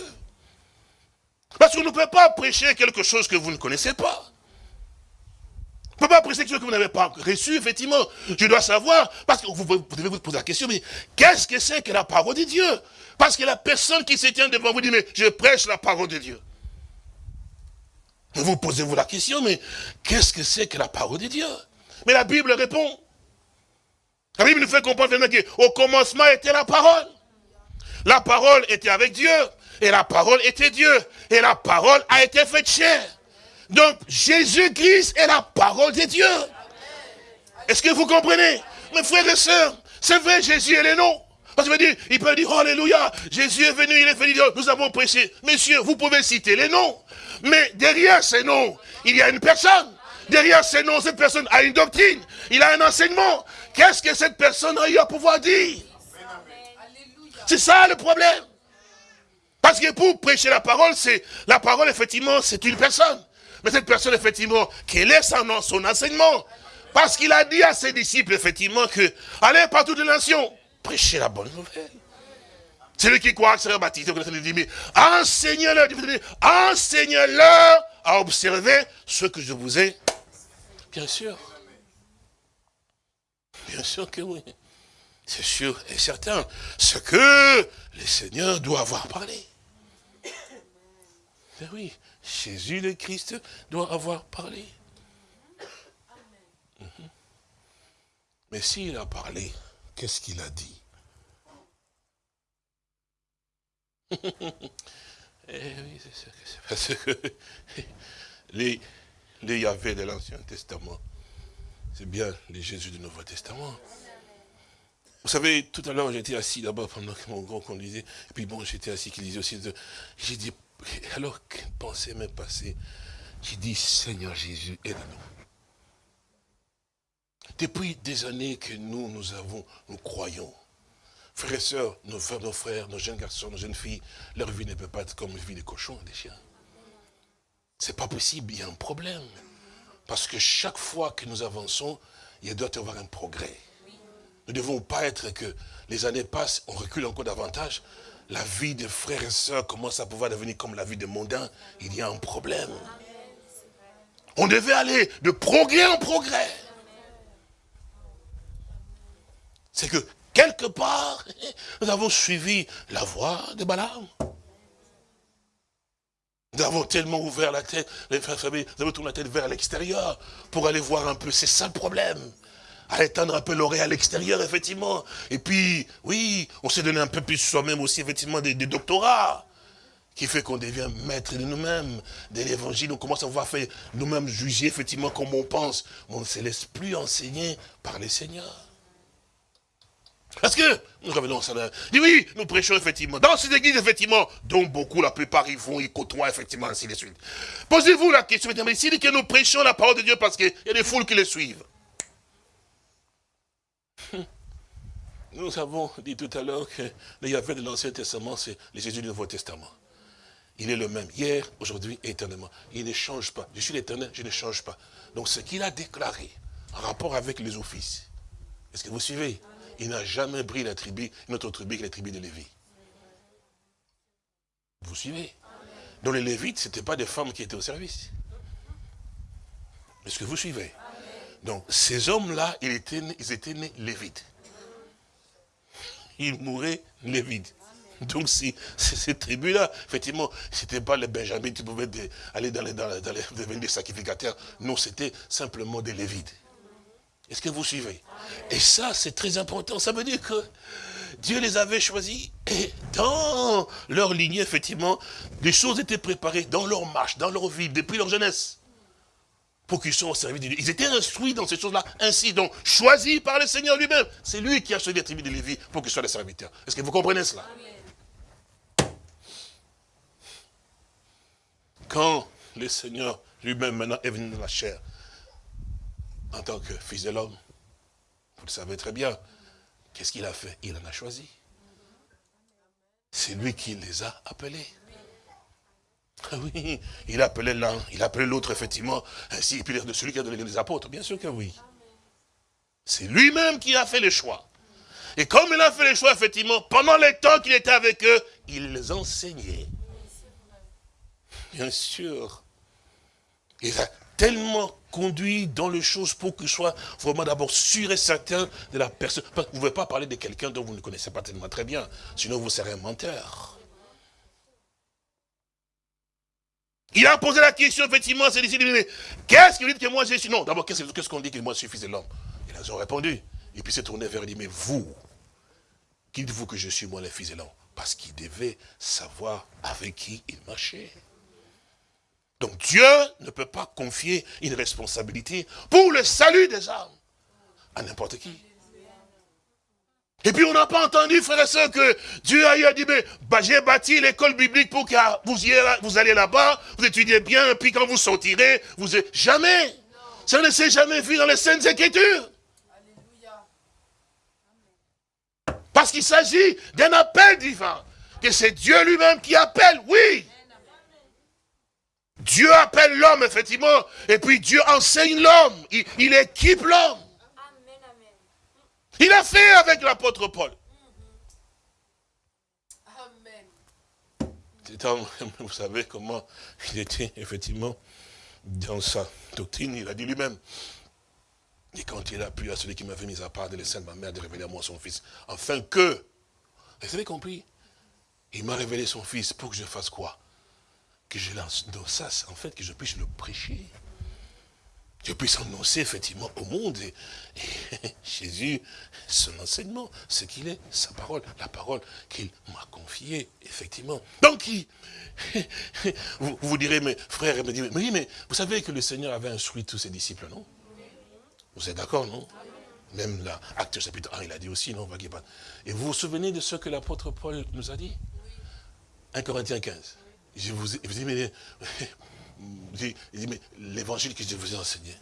Parce qu'on ne peut pas prêcher quelque chose que vous ne connaissez pas. On ne peut pas prêcher quelque chose que vous n'avez pas reçu, effectivement. Je dois savoir, parce que vous, devez vous poser la question, mais qu'est-ce que c'est que la parole de Dieu? Parce que la personne qui se tient devant vous dit, mais je prêche la parole de Dieu. Vous posez-vous la question, mais qu'est-ce que c'est que la parole de Dieu? Mais la Bible répond. La Bible nous fait comprendre qu'au commencement était la parole. La parole était avec Dieu. Et la parole était Dieu. Et la parole a été faite chair. Donc, Jésus-Christ est la parole de Dieu. Est-ce que vous comprenez? Mes frères et sœurs, c'est vrai, Jésus est le nom. Parce qu'il dire, il peut dire, Alléluia, Jésus est venu, il est venu, nous avons prêché. Messieurs, vous pouvez citer les noms. Mais derrière ces noms, il y a une personne. Derrière ces noms, cette personne a une doctrine. Il a un enseignement. Qu'est-ce que cette personne a eu à pouvoir dire? C'est ça le problème. Parce que pour prêcher la parole, c'est la parole, effectivement, c'est une personne. Mais cette personne, effectivement, quel est son, son enseignement? Parce qu'il a dit à ses disciples, effectivement, que allez par toutes les nations, prêchez la bonne nouvelle. Celui qui croit sera baptisé, il dit, mais enseignez-leur, enseignez-leur à observer ce que je vous ai. Bien sûr. Bien sûr que oui. C'est sûr et certain. Ce que le Seigneur doit avoir parlé. Mais oui, Jésus le Christ doit avoir parlé. Mhm. Mais s'il a parlé, qu'est-ce qu'il a dit? Eh oui, c'est parce que les, les Yahvé de l'Ancien Testament, c'est bien les Jésus du Nouveau Testament. Vous savez, tout à l'heure, j'étais assis d'abord pendant que mon grand conduisait. Et puis bon, j'étais assis qu'il disait aussi. J'ai dit, alors qu'une pensée m'est passée, j'ai dit, Seigneur Jésus, aide-nous. Depuis des années que nous, nous avons, nous croyons. Frères et sœurs, nos frères, nos frères, nos jeunes garçons, nos jeunes filles, leur vie ne peut pas être comme la vie des cochons des chiens. C'est pas possible, il y a un problème. Parce que chaque fois que nous avançons, il doit y avoir un progrès. Nous ne devons pas être que les années passent, on recule encore davantage. La vie des frères et sœurs commence à pouvoir devenir comme la vie des mondains. Il y a un problème. On devait aller de progrès en progrès. C'est que quelque part, nous avons suivi la voie de Balaam. Nous avons tellement ouvert la tête, les frères familles, nous avons tourné la tête vers l'extérieur pour aller voir un peu. C'est ça le problème. À étendre un peu l'oreille à l'extérieur, effectivement. Et puis, oui, on s'est donné un peu plus soi-même aussi, effectivement, des, doctorats qui fait qu'on devient maître de nous-mêmes, de l'évangile. On commence à voir faire nous-mêmes juger, effectivement, comme on pense. On ne se laisse plus enseigner par les seigneurs. Parce que, nous revenons à ça, dit oui, nous prêchons effectivement, dans ces églises, effectivement, dont beaucoup, la plupart, ils vont, ils côtoient, effectivement, ainsi de suite. Posez-vous la question, mais s'il dit que nous prêchons la parole de Dieu parce qu'il y a des foules qui les suivent. Nous avons dit tout à l'heure que le Yahvé de l'Ancien Testament, c'est le Jésus du Nouveau Testament. Il est le même, hier, aujourd'hui éternellement. Il ne change pas. Je suis l'éternel, je ne change pas. Donc ce qu'il a déclaré, en rapport avec les offices, est-ce que vous suivez? Il n'a jamais pris la tribu, notre tribu que la tribu de Lévi. Vous suivez? Dans les Lévites, ce n'étaient pas des femmes qui étaient au service. Est-ce que vous suivez? Donc, ces hommes-là, ils étaient, ils étaient nés Lévites. Ils mouraient Lévites. Donc, si, ces tribus-là, effectivement, ce n'était pas les Benjamins qui pouvaient aller dans les, dans devenir des sacrificateurs. Non, c'était simplement des Lévites. Est-ce que vous suivez? Et ça, c'est très important. Ça veut dire que Dieu les avait choisis et dans leur lignée, effectivement, des choses étaient préparées dans leur marche, dans leur vie, depuis leur jeunesse. Pour qu'ils soient au service de Dieu. Ils étaient instruits dans ces choses-là, ainsi, donc, choisis par le Seigneur lui-même. C'est lui qui a choisi les tribus de Lévi pour qu'ils soient des serviteurs. Est-ce que vous comprenez cela? Quand le Seigneur lui-même maintenant est venu dans la chair, en tant que fils de l'homme. Vous le savez très bien. Qu'est-ce qu'il a fait? Il en a choisi. C'est lui qui les a appelés. Ah oui, il a appelé l'un, il a appelé l'autre, effectivement, ainsi, et puis de celui qui a donné les apôtres, bien sûr que oui. C'est lui-même qui a fait le choix. Et comme il a fait le choix, effectivement, pendant les temps qu'il était avec eux, il les enseignait. Bien sûr. Il a tellement conduit dans les choses pour que soit vraiment d'abord sûr et certain de la personne. Vous ne pouvez pas parler de quelqu'un dont vous ne connaissez pas tellement très bien, sinon vous serez un menteur. Il a posé la question, effectivement, c'est ici, qu'est-ce que vous dites que moi j'ai suis Non, d'abord, qu'est-ce qu'on dit que moi je suis fils de l'homme? Ils ont répondu. Et puis s'est tourné vers lui mais vous, qui dites-vous que je suis moi le fils de l'homme? Parce qu'il devait savoir avec qui il marchait. Donc Dieu ne peut pas confier une responsabilité pour le salut des âmes à n'importe qui. Et puis on n'a pas entendu, frères et sœurs, que Dieu a dit, mais bah, j'ai bâti l'école biblique pour que vous, vous allez là-bas, vous étudiez bien, puis quand vous sortirez, vous. Jamais Ça ne s'est jamais vu dans les Saintes Écritures. Parce qu'il s'agit d'un appel divin, que c'est Dieu lui-même qui appelle, oui. Dieu appelle l'homme, effectivement, et puis Dieu enseigne l'homme, il, équipe l'homme. Il a fait avec l'apôtre Paul. Amen. Vous savez comment il était, effectivement, dans sa doctrine, il a dit lui-même. Et quand il a plu à celui qui m'avait mis à part de laisser ma mère de révéler à moi son fils, afin que, vous avez compris, il m'a révélé son fils pour que je fasse quoi? Que je lance dans ça, en fait, que je puisse le prêcher. Je puisse annoncer effectivement au monde. Et, Jésus, son enseignement, ce qu'il est, sa parole, la parole qu'il m'a confiée, effectivement. Donc, vous, vous direz, mes frères, me oui, mais vous savez que le Seigneur avait instruit tous ses disciples, non? Vous êtes d'accord, non? Même là, acte chapitre 1, il a dit aussi, non? Et vous vous souvenez de ce que l'apôtre Paul nous a dit? 1 Corinthiens 15. Je vous, dis, mais, mais l'évangile que je vous ai enseigné,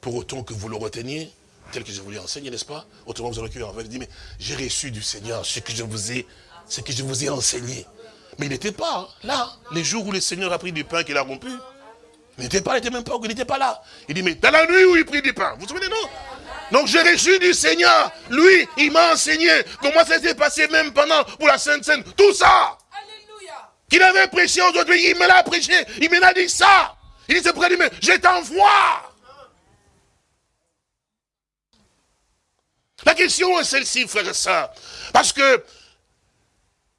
pour autant que vous le reteniez, tel que je vous l'ai enseigné, n'est-ce pas? Autrement, vous aurez cru en fait, dit, mais j'ai reçu du Seigneur ce que je vous ai, ce que je vous ai enseigné. Mais il n'était pas là, les jours où le Seigneur a pris du pain qu'il a rompu. Il n'était pas, il n'était même pas, il n'était pas là. Il dit, mais dans la nuit où il prit du pain, vous vous souvenez, non? Donc j'ai reçu du Seigneur. Lui, il m'a enseigné comment ça s'est passé même pendant pour la Sainte Seine. Tout ça. Qu'il avait prêché aujourd'hui, il me l'a prêché. Il me l'a dit ça. Il près de mais je t'envoie. La question est celle-ci, frère et soeur. Parce que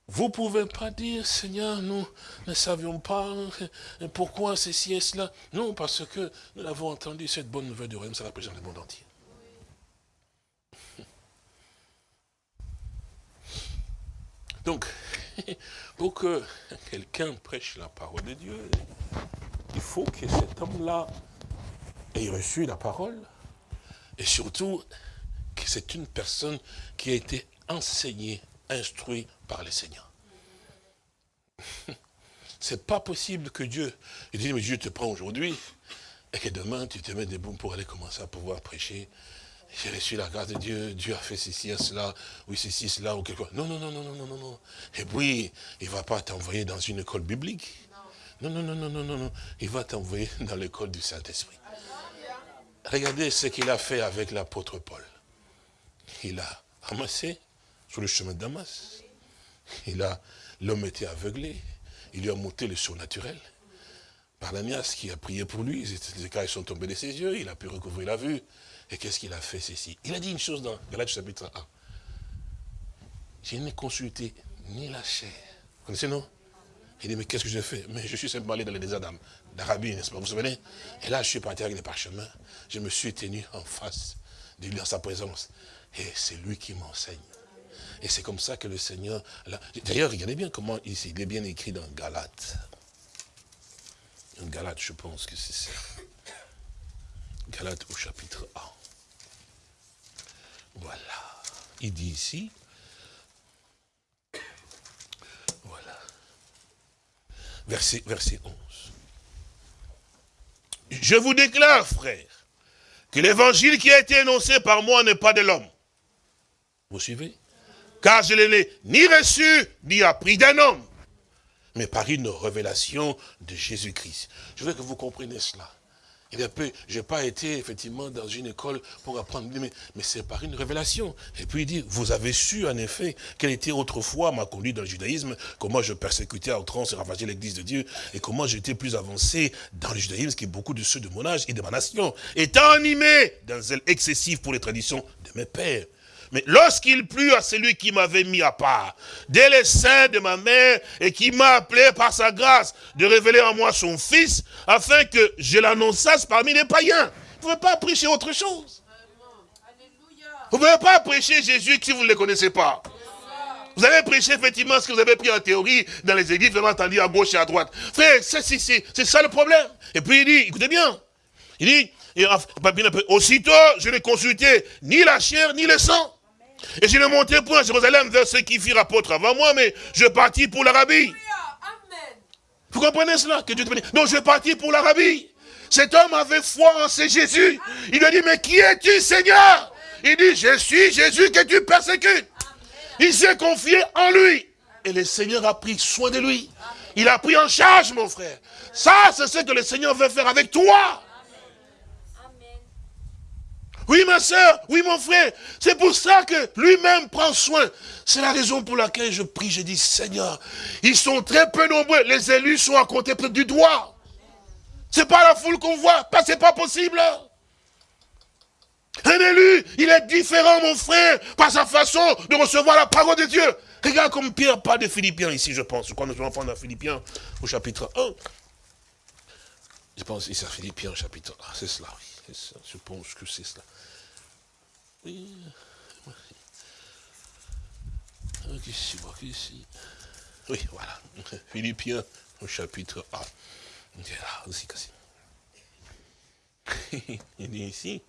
vous ne pouvez pas dire, Seigneur, nous ne savions pas pourquoi ceci et cela. Non, parce que nous avons entendu cette bonne nouvelle du royaume, ça prêcher dans le monde entier. Donc, pour que quelqu'un prêche la parole de Dieu, il faut que cet homme-là ait reçu la parole, et surtout que c'est une personne qui a été enseignée, instruite par le Seigneur. C'est pas possible que Dieu, il dit, mais Dieu te prend aujourd'hui, et que demain tu te mets debout pour aller commencer à pouvoir prêcher j'ai reçu la grâce de Dieu, Dieu a fait ceci cela, oui ceci, cela, ou quelque chose. Non, non, non, non, non, non, non. Et puis, il ne va pas t'envoyer dans une école biblique. Non, non, non, non, non, non, non. Il va t'envoyer dans l'école du Saint-Esprit. Regardez ce qu'il a fait avec l'apôtre Paul. Il a ramassé sur le chemin de Damas. Il a, l'homme était aveuglé. Il lui a monté le surnaturel. Barnamias qui a prié pour lui, les écailles sont tombés de ses yeux, il a pu recouvrir la vue. Et qu'est-ce qu'il a fait ceci Il a dit une chose dans Galates chapitre 1. Je n'ai consulté ni la chair. Vous connaissez, non? Il dit, mais qu'est-ce que j'ai fait? Mais je suis simplement allé dans les désert d'Arabie, n'est-ce pas? Vous vous souvenez? Et là, je suis parti avec des parchemins. Je me suis tenu en face de lui, en sa présence. Et c'est lui qui m'enseigne. Et c'est comme ça que le Seigneur... D'ailleurs, regardez bien comment il est bien écrit dans Galates. Dans Galates, je pense que c'est ça. Galates au chapitre 1. Voilà. Il dit ici, voilà, verset, verset 11. Je vous déclare, frère, que l'évangile qui a été énoncé par moi n'est pas de l'homme. Vous suivez? Car je ne l'ai ni reçu, ni appris d'un homme, mais par une révélation de Jésus-Christ. Je veux que vous compreniez cela. Il je n'ai pas été effectivement dans une école pour apprendre, mais, mais c'est par une révélation. Et puis il dit, vous avez su en effet quelle était autrefois ma conduite dans le judaïsme, comment je persécutais à outrance et ravageais l'église de Dieu, et comment j'étais plus avancé dans le judaïsme que beaucoup de ceux de mon âge et de ma nation, étant animé d'un zèle excessif pour les traditions de mes pères. Mais lorsqu'il plut à celui qui m'avait mis à part, dès les seins de ma mère, et qui m'a appelé par sa grâce de révéler en moi son fils, afin que je l'annonçasse parmi les païens. Vous ne pouvez pas prêcher autre chose. Vous ne pouvez pas prêcher Jésus si vous ne le connaissez pas. Vous avez prêché effectivement ce que vous avez pris en théorie dans les églises, vraiment entendu à gauche et à droite. Frère, c'est ça le problème. Et puis il dit, écoutez bien, il dit, aussitôt je n'ai consulté ni la chair ni le sang, et je ne montais point à Jérusalem vers ceux qui firent apôtre avant moi, mais je partis pour l'Arabie. Vous comprenez cela? Que Dieu Donc je partis pour l'Arabie. Cet homme avait foi en ce Jésus. Il lui a dit, mais qui es-tu Seigneur? Il dit, je suis Jésus que tu persécutes. Il s'est confié en lui. Et le Seigneur a pris soin de lui. Il a pris en charge, mon frère. Ça, c'est ce que le Seigneur veut faire avec toi. Oui, ma soeur, oui, mon frère. C'est pour ça que lui-même prend soin. C'est la raison pour laquelle je prie, je dis, Seigneur, ils sont très peu nombreux. Les élus sont à côté du doigt. C'est pas la foule qu'on voit. C'est pas possible. Un élu, il est différent, mon frère, par sa façon de recevoir la parole de Dieu. Regarde comme Pierre parle de Philippiens ici, je pense. Quand nous allons dans Philippiens au chapitre 1. Je pense c'est Philippiens chapitre 1. C'est cela, oui. Je pense que c'est cela. Oui. Ici, Oui, voilà. Philippiens au chapitre 1. Il là aussi, Il dit ici.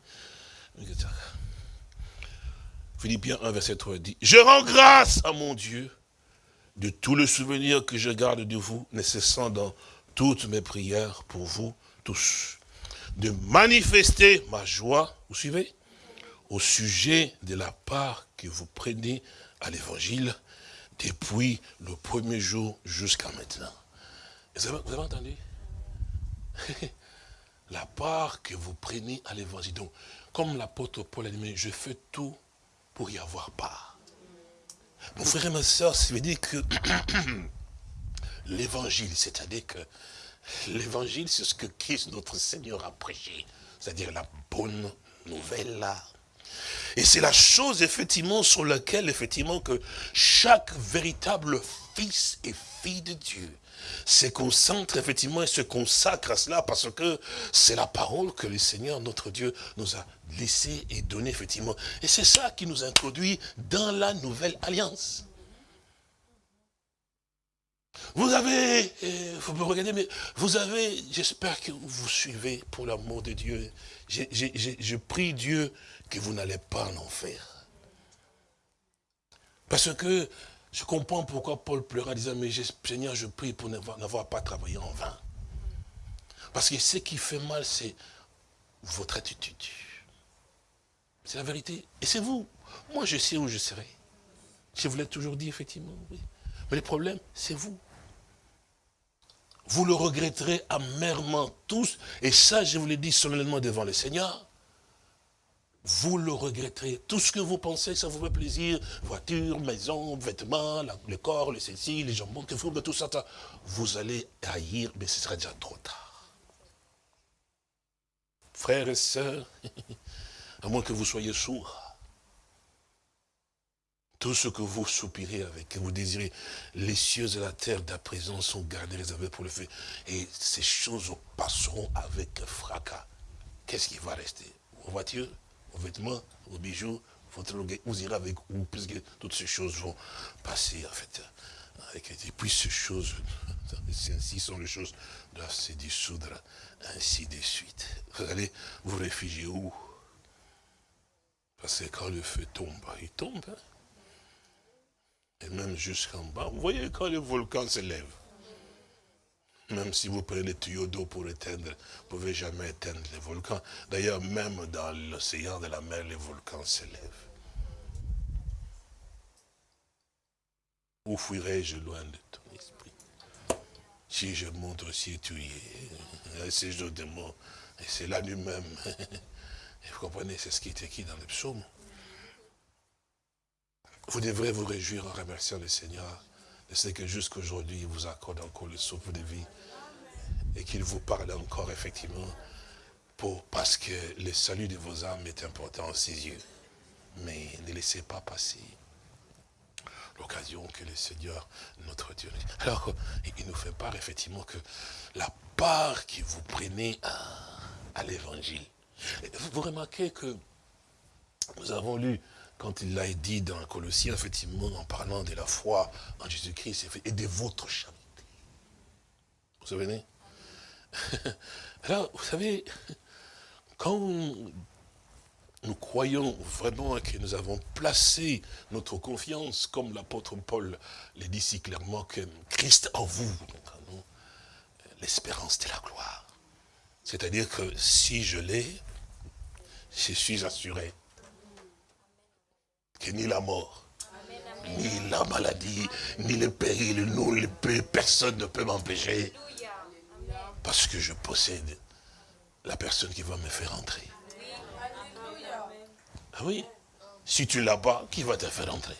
Philippiens 1, verset 3 dit, je rends grâce à mon Dieu de tout le souvenir que je garde de vous, ne cessant dans toutes mes prières pour vous tous, de manifester ma joie, vous suivez, au sujet de la part que vous prenez à l'évangile depuis le premier jour jusqu'à maintenant. Vous avez, entendu? La part que vous prenez à l'évangile. Donc, comme l'apôtre Paul a dit, je fais tout pour y avoir part. Mon frère et ma soeur, ça veut dire que l'évangile, c'est-à-dire que l'évangile, c'est ce que Christ, notre Seigneur, a prêché. C'est-à-dire la bonne nouvelle. Et c'est la chose, effectivement, sur laquelle, effectivement, que chaque véritable fils et fille de Dieu se concentre effectivement et se consacre à cela parce que c'est la parole que le Seigneur, notre Dieu, nous a laissée et donnée effectivement. Et c'est ça qui nous introduit dans la nouvelle alliance. Vous avez, vous me regardez, mais vous avez, j'espère que vous suivez pour l'amour de Dieu. Je prie Dieu que vous n'allez pas en enfer. Parce que je comprends pourquoi Paul pleura en disant, mais Seigneur, je prie pour n'avoir pas travaillé en vain. Parce que ce qui fait mal, c'est votre attitude. C'est la vérité. Et c'est vous. Moi, je sais où je serai. Je vous l'ai toujours dit, effectivement. Mais le problème, c'est vous. Vous le regretterez amèrement tous. Et ça, je vous l'ai dit solennellement devant le Seigneur vous le regretterez. Tout ce que vous pensez, ça vous fait plaisir, voiture, maison, vêtements, le corps, le ceci, les jambons, que vous, tout ça, vous allez haïr, mais ce sera déjà trop tard. Frères et sœurs, à moins que vous soyez sourds, tout ce que vous soupirez avec, que vous désirez, les cieux et la terre d'à présent sont gardés, réservés pour le feu. Et ces choses passeront avec fracas. Qu'est-ce qui va rester? Vos voitures? Vos vêtements, vos bijoux, votre vous irez avec vous, puisque toutes ces choses vont passer, en fait. et puis ces choses, ainsi sont les choses, doivent se dissoudre, ainsi de suite. Vous allez vous réfugier où? Parce que quand le feu tombe, il tombe. Hein. Et même jusqu'en bas, vous voyez quand le volcan se lève, même si vous prenez le tuyau d'eau pour éteindre, vous ne pouvez jamais éteindre les volcans. D'ailleurs, même dans l'océan de la mer, les volcans s'élèvent. Où fuirai-je loin de ton esprit? Si je monte aussi tu y es. C'est mots. Et c'est là lui-même. Et vous comprenez, c'est ce qui est écrit dans le psaume. Vous devrez vous réjouir en remerciant le Seigneur je sais que jusqu'aujourd'hui, il vous accorde encore le souffle de vie. Et qu'il vous parle encore, effectivement, parce que le salut de vos âmes est important à ses yeux. Mais ne laissez pas passer l'occasion que le Seigneur, notre Dieu... Alors, il nous fait part, effectivement, que la part que vous prenez à l'évangile. Vous remarquez que nous avons lu quand il l'a dit dans Colossiens, effectivement, en parlant de la foi en Jésus-Christ et de votre charité. Vous vous souvenez? Alors, vous savez, quand nous croyons vraiment que nous avons placé notre confiance, comme l'apôtre Paul le dit si clairement, que Christ en vous, l'espérance de la gloire. C'est-à-dire que si je l'ai, je suis assuré que ni la mort, ni la maladie, ni le péril, nous, le personne ne peut m'empêcher. Parce que je possède la personne qui va me faire entrer. Ah oui Si tu l'as pas, qui va te faire entrer?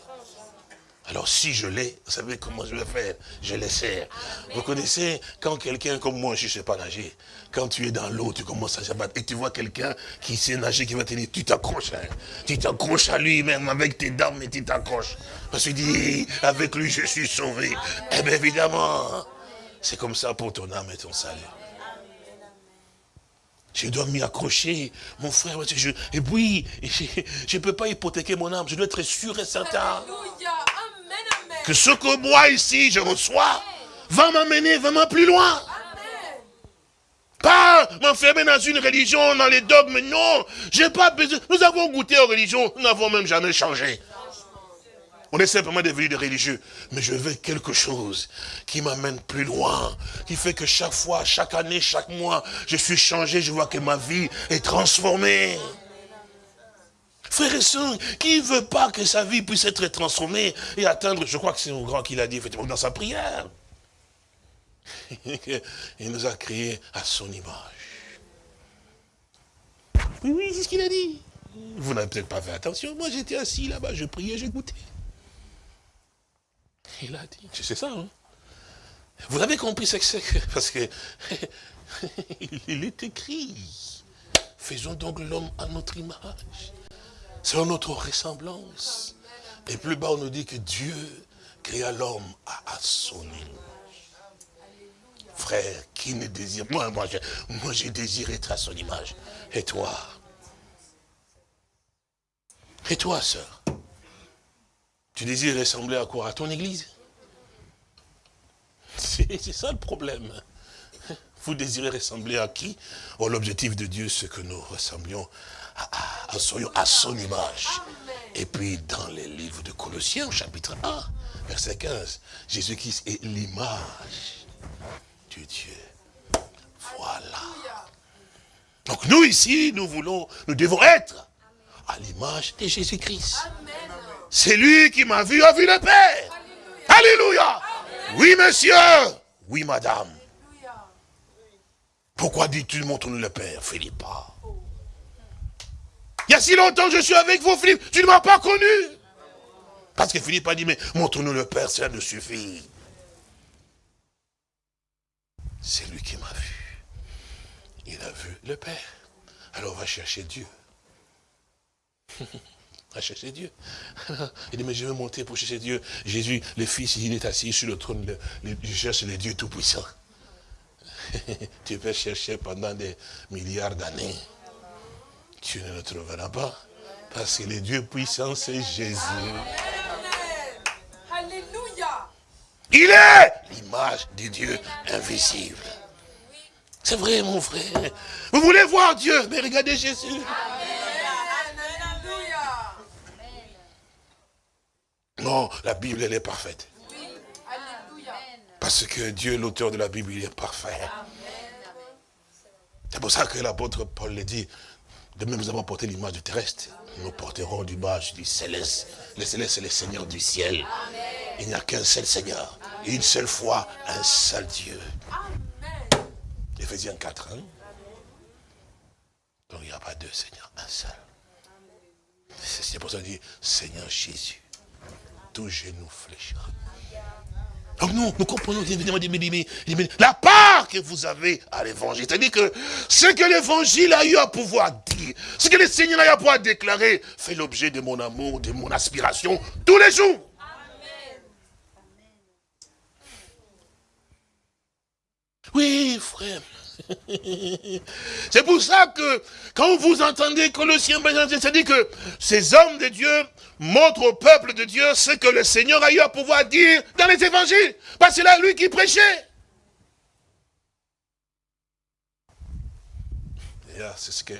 Alors si je l'ai, vous savez comment je vais faire Je les sers. Vous connaissez, quand quelqu'un comme moi, je ne sais pas nager, quand tu es dans l'eau, tu commences à battre et tu vois quelqu'un qui sait nager, qui va te dire, tu t'accroches. Hein. Tu t'accroches à lui, même avec tes dents, mais tu t'accroches. Parce qu'il dit, avec lui, je suis sauvé. Eh bien évidemment, c'est comme ça pour ton âme et ton salut. Je dois m'y accrocher, mon frère. et puis, je ne peux pas hypothéquer mon âme. Je dois être sûr et certain que ce que moi ici je reçois va m'amener vraiment plus loin. Pas m'enfermer dans une religion, dans les dogmes. Non, j'ai pas besoin. Nous avons goûté aux religions, nous n'avons même jamais changé. On est simplement devenus des religieux. Mais je veux quelque chose qui m'amène plus loin, qui fait que chaque fois, chaque année, chaque mois, je suis changé, je vois que ma vie est transformée. Frère et soeur, qui ne veut pas que sa vie puisse être transformée et atteindre, je crois que c'est mon grand qui l'a dit effectivement dans sa prière. Il nous a créés à son image. Oui, oui, c'est ce qu'il a dit. Vous n'avez peut-être pas fait attention. Moi, j'étais assis là-bas, je priais, j'écoutais. Il a dit, c'est ça. Hein? Vous avez compris ce que c'est Parce que il est écrit. Faisons donc l'homme à notre image. Selon notre ressemblance. Et plus bas, on nous dit que Dieu créa l'homme à, son image. Frère, qui ne désire Moi, moi, je, moi, j'ai désiré être à son image. Et toi? Et toi, sœur? Tu désires ressembler à quoi? À ton église? C'est ça le problème. Vous désirez ressembler à qui? L'objectif de Dieu, c'est que nous ressemblions à, à, son image. Et puis, dans les livres de Colossiens, chapitre 1, verset 15, Jésus-Christ est l'image de Dieu. Voilà. Donc nous ici, nous voulons, nous devons être à l'image de Jésus-Christ. C'est lui qui m'a vu, a vu le Père. Alléluia. Oui, monsieur. Oui, madame. Pourquoi dis-tu montre-nous le Père, Philippe Il y a si longtemps que je suis avec vous, Philippe, tu ne m'as pas connu. Parce que Philippe a dit, mais montre-nous le Père, cela ne suffit. C'est lui qui m'a vu. Il a vu le Père. Alors va chercher Dieu. à chercher Dieu. Il dit, mais je vais monter pour chercher Dieu. Jésus, le Fils, il est assis sur le trône, je cherche le Dieu Tout-Puissant. tu peux chercher pendant des milliards d'années. Tu ne le trouveras pas. Parce que le Dieu puissant, c'est Jésus. Alléluia. Il est l'image du Dieu invisible. C'est vrai, mon frère. Vous voulez voir Dieu, mais regardez Jésus. Non, la Bible, elle est parfaite. Parce que Dieu, l'auteur de la Bible, il est parfait. C'est pour ça que l'apôtre Paul le dit, de même nous avons porté l'image du terrestre, nous porterons l'image du céleste. Le céleste, c'est le Seigneur du ciel. Il n'y a qu'un seul Seigneur. Une seule fois, un seul Dieu. Éphésiens 4, hein? Donc il n'y a pas deux Seigneurs, un seul. C'est pour ça qu'il dit, Seigneur Jésus tout genou fléchira. Donc nous, nous comprenons la part que vous avez à l'évangile. C'est-à-dire que ce que l'évangile a eu à pouvoir dire, ce que le Seigneur a eu à pouvoir déclarer, fait l'objet de mon amour, de mon aspiration tous les jours. Oui, frère. C'est pour ça que quand vous entendez Colossiens, c'est-à-dire que ces hommes de Dieu montrent au peuple de Dieu ce que le Seigneur a eu à pouvoir dire dans les évangiles. Parce que c'est là lui qui prêchait. C'est ce que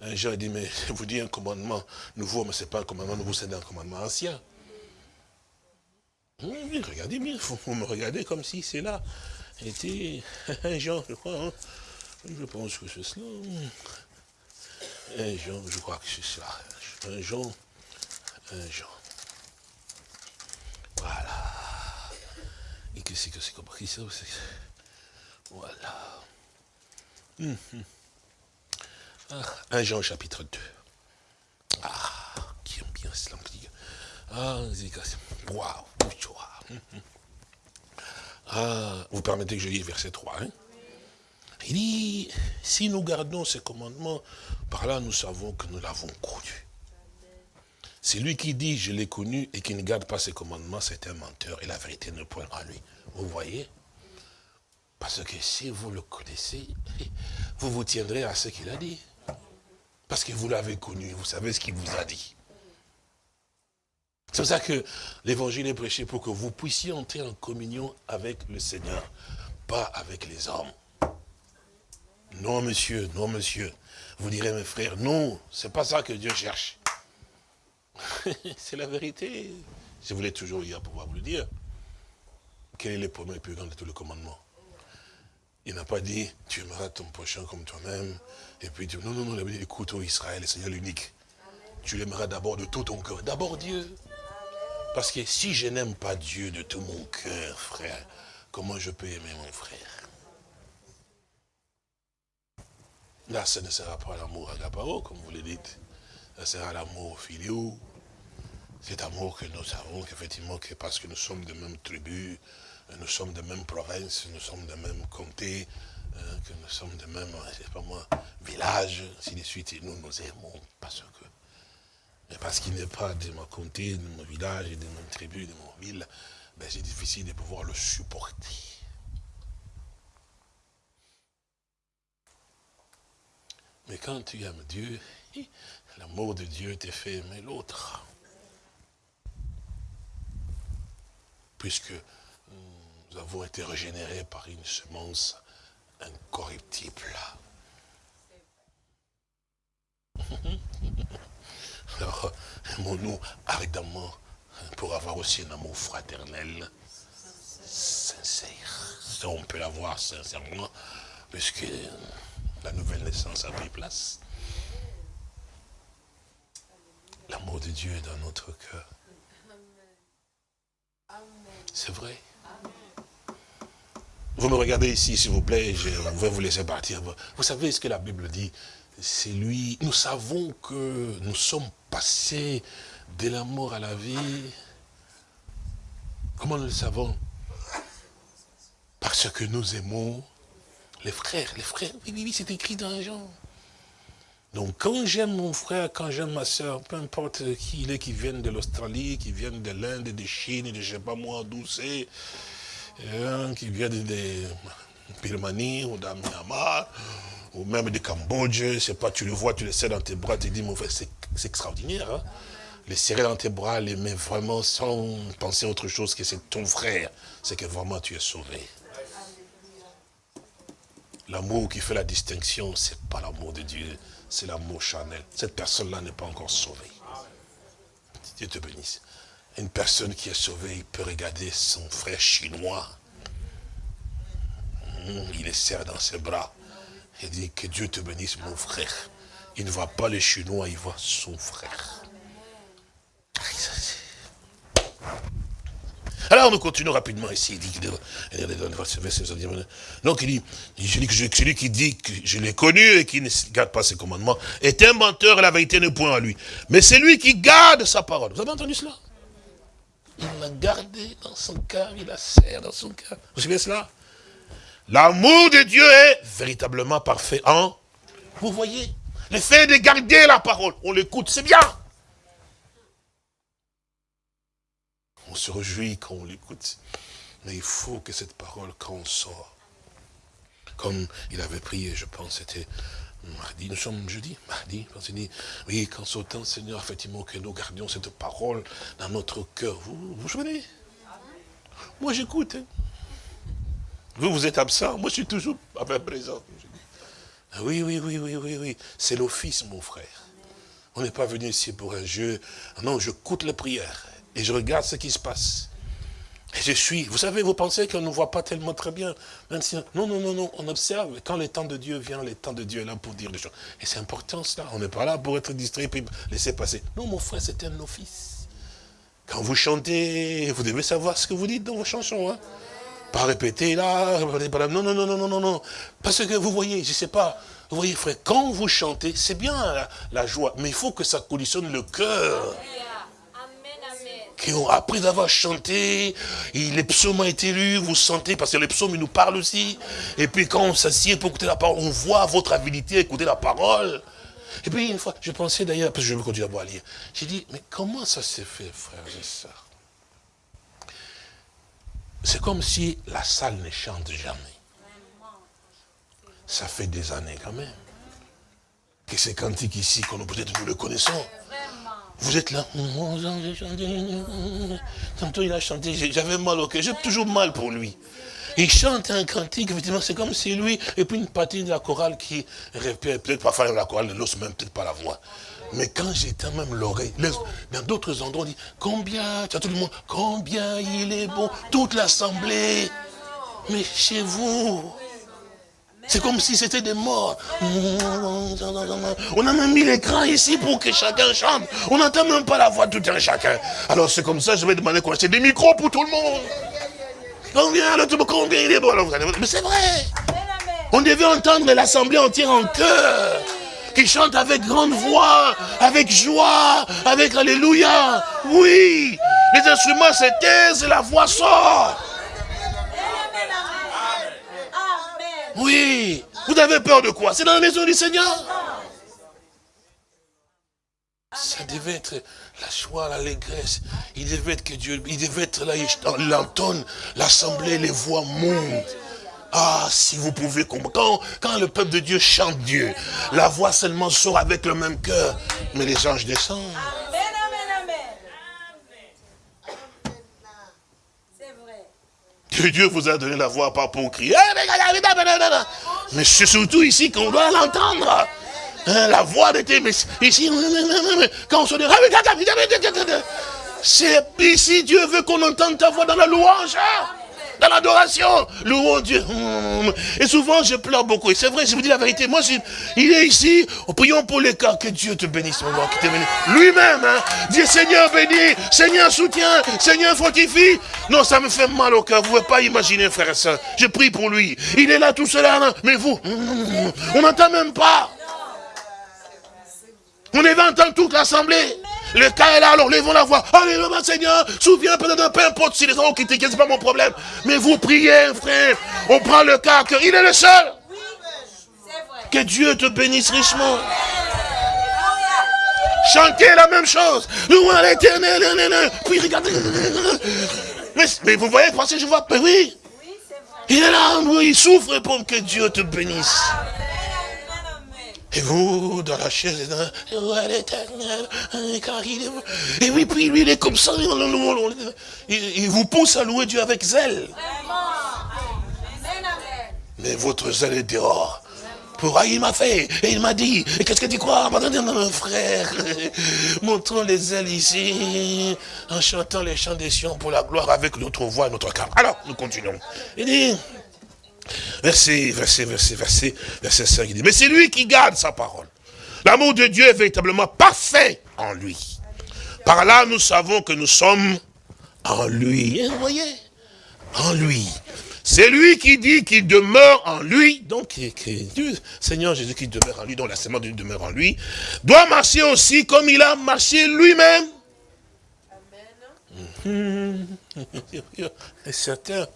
un Jean dit, mais vous dit un commandement nouveau, mais ce n'est pas un commandement nouveau, c'est un commandement ancien. Oui, regardez bien, vous me regardez comme si c'est là était un Jean, je crois. Hein. Je pense que c'est cela. Un Jean, je crois que c'est cela. Un Jean, un Jean. Voilà. Et qu'est-ce que c'est compris ça Voilà. Hum, hum. Ah, un Jean chapitre 2. Ah, qui aime bien cela. Ah, c'est Waouh, ah, vous permettez que je lise verset 3. Hein? Il dit, si nous gardons ces commandements, par là nous savons que nous l'avons connu. C'est lui qui dit, je l'ai connu, et qui ne garde pas ses commandements, c'est un menteur, et la vérité ne point en lui. Vous voyez? Parce que si vous le connaissez, vous vous tiendrez à ce qu'il a dit. Parce que vous l'avez connu, vous savez ce qu'il vous a dit. C'est pour ça que l'évangile est prêché pour que vous puissiez entrer en communion avec le Seigneur, pas avec les hommes. Non, monsieur, non, monsieur. Vous direz, mes frères, non, c'est pas ça que Dieu cherche. c'est la vérité. Je voulais toujours hier pouvoir vous le dire. Quel est le premier et plus grand de tous les commandements? Il n'a pas dit, tu aimeras ton prochain comme toi-même. Et puis, non, non, non, il a dit, écoute, oh Israël, le Seigneur l'unique. Tu l'aimeras d'abord de tout ton cœur. D'abord Dieu. Parce que si je n'aime pas Dieu de tout mon cœur, frère, comment je peux aimer mon frère? Là, ce ne sera pas l'amour agapao, comme vous le dites. Ce sera l'amour filiou. Cet amour que nous avons, qu'effectivement, que parce que nous sommes de même tribu, nous sommes de même province, nous sommes de même comté, hein, que nous sommes de même, je sais pas moi, village, ainsi de suite, et nous nous aimons parce que mais parce qu'il n'est pas de mon comté, de mon village, de mon tribu, de mon ville, ben c'est difficile de pouvoir le supporter. Mais quand tu aimes Dieu, l'amour de Dieu te fait aimer l'autre. Puisque nous avons été régénérés par une semence incorruptible. Alors, aimons-nous ardemment pour avoir aussi un amour fraternel sincère. Ça, on peut l'avoir sincèrement, puisque la nouvelle naissance a pris place. L'amour de Dieu est dans notre cœur. C'est vrai. Vous me regardez ici, s'il vous plaît, je vais vous laisser partir. Vous savez ce que la Bible dit? C'est lui. Nous savons que nous sommes passés de la mort à la vie. Comment nous le savons? Parce que nous aimons les frères. Les frères, oui, oui, oui, c'est écrit dans Jean. Donc quand j'aime mon frère, quand j'aime ma soeur, peu importe qui il est, qui viennent de l'Australie, qui viennent de l'Inde, de Chine, de je sais pas moi d'où c'est, hein, qui viennent de Birmanie ou d'Amyama, ou même de Cambodge, je pas, tu le vois, tu le sais dans tes bras, tu te dis, mon frère, c'est extraordinaire. Hein? Les serrer dans tes bras, les mettre vraiment sans penser autre chose que c'est ton frère, c'est que vraiment tu es sauvé. L'amour qui fait la distinction, c'est pas l'amour de Dieu, c'est l'amour charnel. Cette personne-là n'est pas encore sauvée. Dieu te bénisse. Une personne qui est sauvée, il peut regarder son frère chinois. Hmm, il est serre dans ses bras. Il dit que Dieu te bénisse, mon frère. Il ne voit pas les Chinois, il voit son frère. Alors nous continuons rapidement ici. Il dit, donc il dit, celui qui dit que je l'ai connu et qui ne garde pas ses commandements est un menteur et la vérité n'est point à lui. Mais c'est lui qui garde sa parole. Vous avez entendu cela? Il l'a gardé dans son cœur, il la serre dans son cœur. Vous savez cela? L'amour de Dieu est véritablement parfait en... Vous voyez? Le fait de garder la parole, on l'écoute, c'est bien. On se réjouit quand on l'écoute. Mais il faut que cette parole, quand on sort, comme il avait prié, je pense, c'était mardi, nous sommes jeudi, mardi, il dit, oui, quand temps, Seigneur, effectivement, que nous gardions cette parole dans notre cœur. Vous vous souvenez? Moi, j'écoute. Hein. Vous, vous êtes absent, moi, je suis toujours présent. Oui, oui, oui, oui, oui, oui. C'est l'office, mon frère. On n'est pas venu ici pour un jeu. Non, je coûte les prières et je regarde ce qui se passe. Et je suis, vous savez, vous pensez qu'on ne voit pas tellement très bien. Non, non, non, non, on observe. Quand le temps de Dieu vient, le temps de Dieu est là pour dire les choses. Et c'est important cela. On n'est pas là pour être distrait et laisser passer. Non, mon frère, c'est un office. Quand vous chantez, vous devez savoir ce que vous dites dans vos chansons. Hein. Pas répéter là, non, non, non, non, non, non, non. Parce que vous voyez, je ne sais pas, vous voyez frère, quand vous chantez, c'est bien la, joie, mais il faut que ça conditionne le cœur après avoir chanté, les psaumes ont été lus, vous sentez, parce que les psaumes nous parlent aussi. Et puis quand on s'assied pour écouter la parole, on voit votre habilité à écouter la parole. Et puis une fois, je pensais d'ailleurs, parce que je vais continuer à lire, j'ai dit, mais comment ça s'est fait, frères et sœurs C'est comme si la salle ne chante jamais. Ça fait des années quand même. Que ces cantiques ici, nous peut-être nous le connaissons. Vous êtes là. Tantôt il a chanté, j'avais mal au cœur. J'ai toujours mal pour lui. Il chante un cantique, effectivement, c'est comme si lui, et puis une partie de la chorale qui répète, peut-être parfois la chorale ne l'ose même peut-être pas la voix. Mais quand j'éteins même l'oreille, dans d'autres endroits, on dit, combien, tu as tout le monde, combien il est bon, toute l'assemblée. Mais chez vous, c'est comme si c'était des morts. On a même mis l'écran ici pour que chacun chante. On n'entend même pas la voix de tout un chacun. Alors c'est comme ça, je vais demander qu'on achète des micros pour tout le monde. Combien, combien il est bon Mais c'est vrai. On devait entendre l'assemblée entière en chœur. Qui chante avec grande voix, avec joie, avec Alléluia. Oui. Les instruments se taisent la voix sort. Oui. Vous avez peur de quoi? C'est dans la maison du Seigneur? Ça devait être la joie, l'allégresse. Il devait être que Dieu, il devait être là, l'entonne, l'assemblée, les voix montent. Ah, si vous pouvez comprendre, quand, le peuple de Dieu chante Dieu, la voix seulement sort avec le même cœur, mais les anges descendent. Que Dieu vous a donné la voix pas pour crier. Mais c'est surtout ici qu'on doit l'entendre. Hein, la voix de mais ici, quand on se dit, c'est ici Dieu veut qu'on entende ta voix dans la louange. Hein dans l'adoration. Louons Dieu. Et souvent, je pleure beaucoup. Et c'est vrai, je vous dis la vérité. Moi, il est ici. Prions pour les cas. Que Dieu te bénisse, mon Lui-même, hein. Dis Seigneur bénis, Seigneur soutient, Seigneur fortifie. Non, ça me fait mal au cœur. Vous ne pouvez pas imaginer, frère et soeur. Je prie pour lui. Il est là tout seul. Hein. Mais vous, on n'entend même pas. On est entendre toute l'assemblée. Le cas est là, alors levons la voix. Alléluia, Seigneur, souviens peut-être, peu importe si les gens ont quitté, c'est pas mon problème. Mais vous priez, frère. On prend le cas, il est le seul. Que Dieu te bénisse richement. Chantez la même chose. Louons l'éternel. Puis regardez. Mais, vous voyez, pensez, je vois. Mais oui. Il est là, il souffre pour que Dieu te bénisse. Et vous, dans la chaise, l'éternel, et oui, puis lui, il est comme ça, il vous pousse à louer Dieu avec zèle. Mais votre zèle est dehors. Pour, ah, il m'a fait, et il m'a dit, et qu'est-ce que tu crois? Mon frère, montrons les ailes ici, en chantant les chants des sions pour la gloire avec notre voix et notre cœur. Alors, nous continuons. Il dit, Verset, verset, verset, verset, verset 5, il dit, mais c'est lui qui garde sa parole. L'amour de Dieu est véritablement parfait en lui. Par là, nous savons que nous sommes en lui. vous voyez? En lui. C'est lui qui dit qu'il demeure en lui, donc que, Seigneur Jésus qui demeure en lui, dont la sémence de Dieu demeure en lui, doit marcher aussi comme il a marché lui-même. Amen. Certains,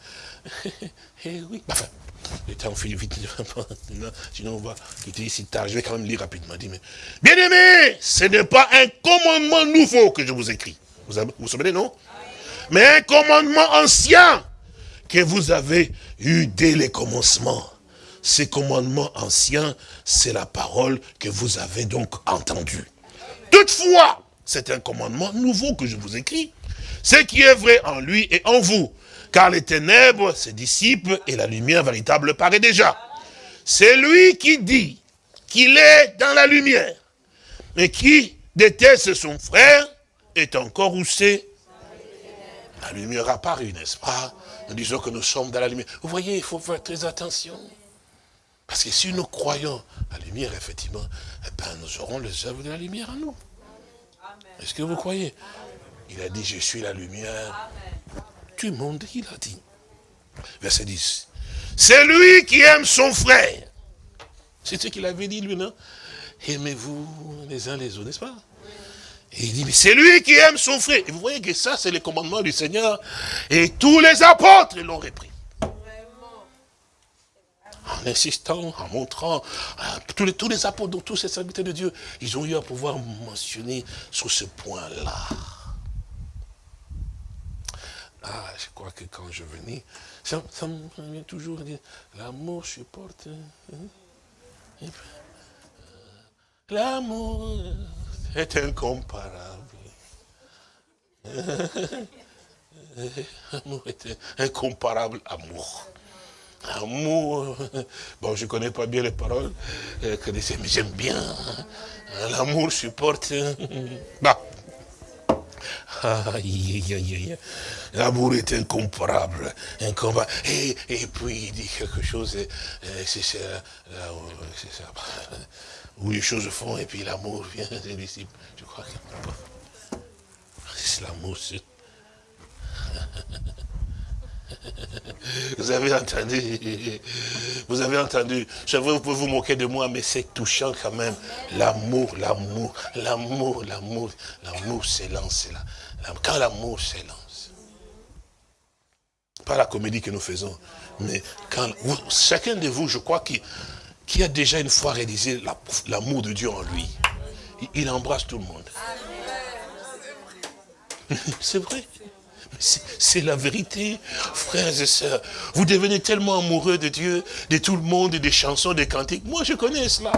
oui, enfin, le temps file vite, sinon on va quitter ici tard. Je vais quand même lire rapidement. Bien aimé, ce n'est pas un commandement nouveau que je vous écris. Vous vous souvenez, non? Mais un commandement ancien que vous avez eu dès les commencements. Ces commandements anciens, c'est la parole que vous avez donc entendue. Toutefois, c'est un commandement nouveau que je vous écris. Ce qui est vrai en lui et en vous, car les ténèbres se dissipent et la lumière véritable paraît déjà. C'est lui qui dit qu'il est dans la lumière, mais qui déteste son frère est encore où c'est La lumière apparaît, n'est-ce pas? Nous disons que nous sommes dans la lumière. Vous voyez, il faut faire très attention. Parce que si nous croyons à la lumière, effectivement, eh ben, nous aurons les œuvres de la lumière en nous. Est-ce que vous croyez? Il a dit, je suis la lumière. Le monde, il a dit. Verset 10. C'est lui qui aime son frère. C'est ce qu'il avait dit, lui, non? Aimez-vous les uns les autres, n'est-ce pas? Et il dit, mais c'est lui qui aime son frère. Et vous voyez que ça, c'est le commandement du Seigneur. Et tous les apôtres l'ont repris. En insistant, en montrant, tous les, tous les apôtres, tous ces serviteurs de Dieu, ils ont eu à pouvoir mentionner sur ce point-là. Ah, je crois que quand je venais, ça, me vient toujours dire, l'amour supporte. Hein, hein. L'amour est incomparable. L'amour est incomparable amour. Amour, bon, je ne connais pas bien les paroles, euh, mais j'aime bien. Hein. L'amour supporte. Bah. L'amour est incomparable, incomparable. Et, et, puis il dit quelque chose, c'est ça, où les choses font, et puis l'amour vient des disciples. Je crois que c'est l'amour. Vous avez entendu, vous avez entendu, je vous pouvez vous moquer de moi, mais c'est touchant quand même. L'amour, l'amour, l'amour, l'amour, l'amour s'élance là. Quand l'amour s'élance. Pas la comédie que nous faisons, mais quand chacun de vous, je crois, qui, qui a déjà une fois réalisé l'amour de Dieu en lui, il embrasse tout le monde. C'est vrai. C'est la vérité, frères et sœurs. Vous devenez tellement amoureux de Dieu, de tout le monde, des chansons, des cantiques. Moi, je connais cela.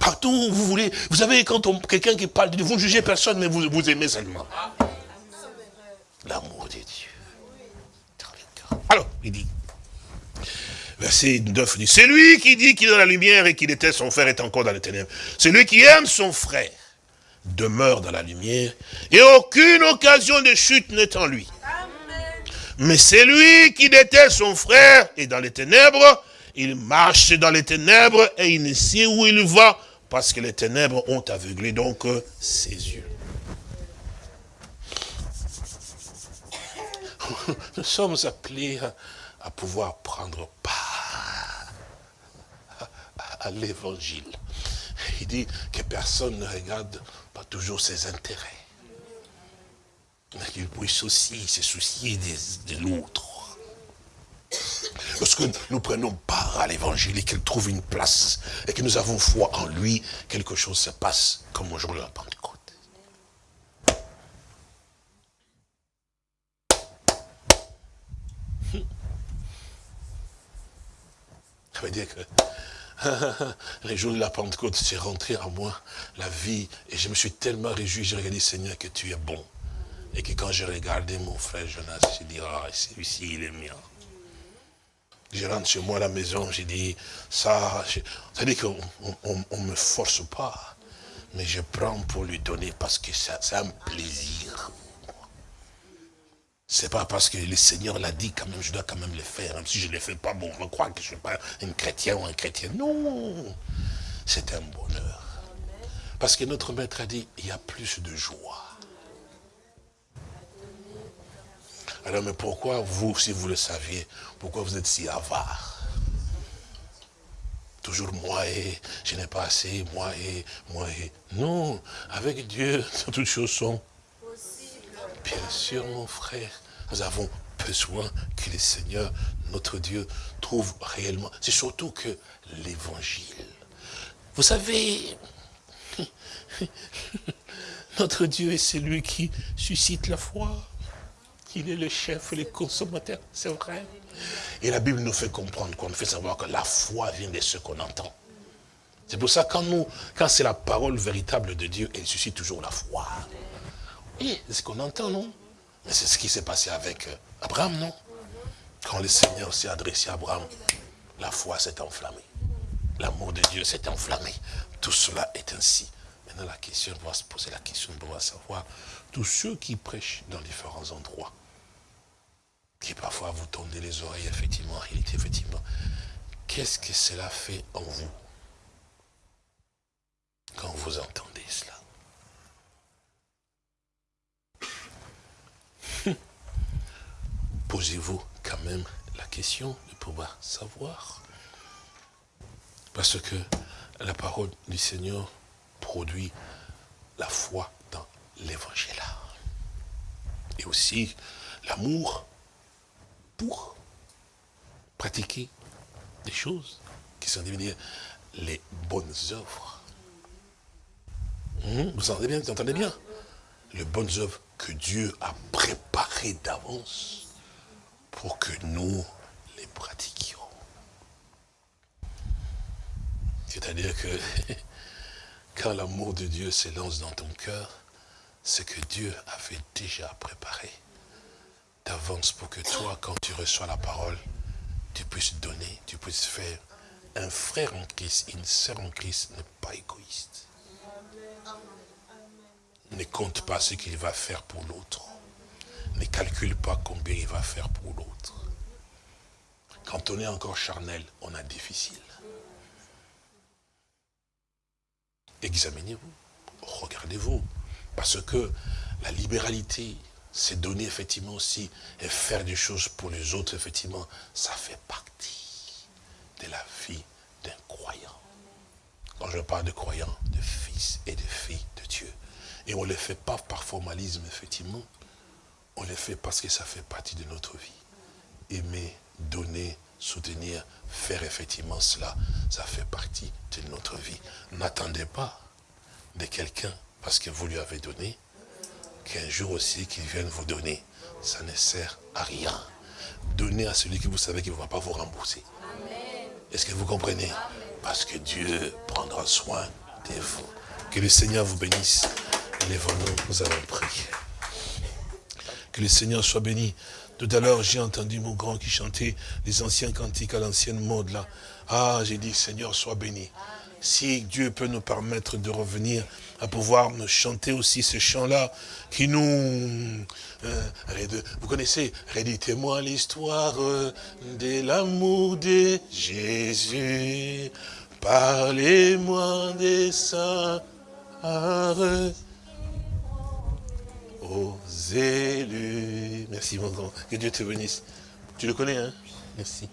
Partout où vous voulez. Vous savez, quand quelqu'un qui parle de Dieu, vous ne jugez personne, mais vous, aimez seulement. L'amour de Dieu. Alors, il dit, verset 9, dit, c'est lui qui dit qu'il est dans la lumière et qu'il était son frère est encore dans les ténèbres. C'est lui qui aime son frère demeure dans la lumière, et aucune occasion de chute n'est en lui. Mais c'est lui qui déteste son frère, et dans les ténèbres, il marche dans les ténèbres, et il ne sait où il va, parce que les ténèbres ont aveuglé donc ses yeux. Nous sommes appelés à pouvoir prendre part à l'évangile. Il dit que personne ne regarde toujours ses intérêts. Mais qu'il puisse aussi se soucier de, l'autre. Lorsque nous prenons part à l'évangile et qu'il trouve une place et que nous avons foi en lui, quelque chose se passe comme au jour de la Pentecôte. Ça veut dire que les jours de la Pentecôte, c'est rentré en moi la vie. Et je me suis tellement réjoui, j'ai regardé, Seigneur, que tu es bon. Et que quand j'ai regardé mon frère Jonas, j'ai dit, ah, celui-ci, il est mien. Je rentre chez moi à la maison, j'ai dit, ça, c'est-à-dire qu'on ne me force pas, mais je prends pour lui donner parce que c'est un plaisir. C'est pas parce que le Seigneur l'a dit quand même, je dois quand même le faire. Si je ne le fais pas, bon, je crois que je ne suis pas un chrétien ou un chrétien. Non, c'est un bonheur. Parce que notre maître a dit, il y a plus de joie. Alors, mais pourquoi vous, si vous le saviez, pourquoi vous êtes si avare? Toujours moi et je n'ai pas assez, moi et moi et. Non, avec Dieu, toutes choses sont Bien sûr, mon frère, nous avons besoin que le Seigneur, notre Dieu, trouve réellement. C'est surtout que l'évangile. Vous savez, notre Dieu est celui qui suscite la foi. Il est le chef et le consommateur, c'est vrai. Et la Bible nous fait comprendre, qu'on nous fait savoir que la foi vient de ce qu'on entend. C'est pour ça que quand, quand c'est la parole véritable de Dieu, elle suscite toujours la foi. Et c'est ce qu'on entend, non? Mais c'est ce qui s'est passé avec euh, Abraham, non? Quand le Seigneur s'est adressé à Abraham, la foi s'est enflammée. L'amour de Dieu s'est enflammé. Tout cela est ainsi. Maintenant, la question, on va se poser la question, on va savoir, tous ceux qui prêchent dans différents endroits, qui parfois vous tendez les oreilles, effectivement, en réalité, effectivement, qu'est-ce que cela fait en vous? Quand vous entendez cela posez-vous quand même la question de pouvoir savoir. Parce que la parole du Seigneur produit la foi dans l'évangile. Et aussi l'amour pour pratiquer des choses qui sont devenues les bonnes œuvres. Hmm? Vous entendez bien, vous entendez bien? Les bonnes œuvres que Dieu a préparées d'avance pour que nous les pratiquions. C'est-à-dire que quand l'amour de Dieu s'élance dans ton cœur, c'est que Dieu avait déjà préparé d'avance pour que toi, quand tu reçois la parole, tu puisses donner, tu puisses faire. Un frère en Christ, une sœur en Christ n'est pas égoïste. Ne compte pas ce qu'il va faire pour l'autre. Ne calcule pas combien il va faire pour l'autre. Quand on est encore charnel, on a difficile. Examinez-vous, regardez-vous. Parce que la libéralité, c'est donner effectivement aussi et faire des choses pour les autres, effectivement, ça fait partie de la vie d'un croyant. Quand je parle de croyant, de fils et de filles de Dieu. Et on ne le fait pas par formalisme, effectivement. On le fait parce que ça fait partie de notre vie. Aimer, donner, soutenir, faire effectivement cela, ça fait partie de notre vie. N'attendez pas de quelqu'un, parce que vous lui avez donné, qu'un jour aussi qu'il vienne vous donner. Ça ne sert à rien. Donnez à celui que vous savez qu'il ne va pas vous rembourser. Est-ce que vous comprenez? Parce que Dieu prendra soin de vous. Que le Seigneur vous bénisse. Lèvons-nous, nous allons prier. Que le Seigneur soit béni. Tout à l'heure, j'ai entendu mon grand qui chantait les anciens cantiques à l'ancienne mode là. Ah, j'ai dit, Seigneur, sois béni. Si Dieu peut nous permettre de revenir à pouvoir nous chanter aussi ce chant-là qui nous... Euh, vous connaissez, réditez-moi l'histoire de l'amour de Jésus. Parlez-moi des saints aux élus. Merci mon grand. Que Dieu te bénisse. Tu le connais, hein? Merci.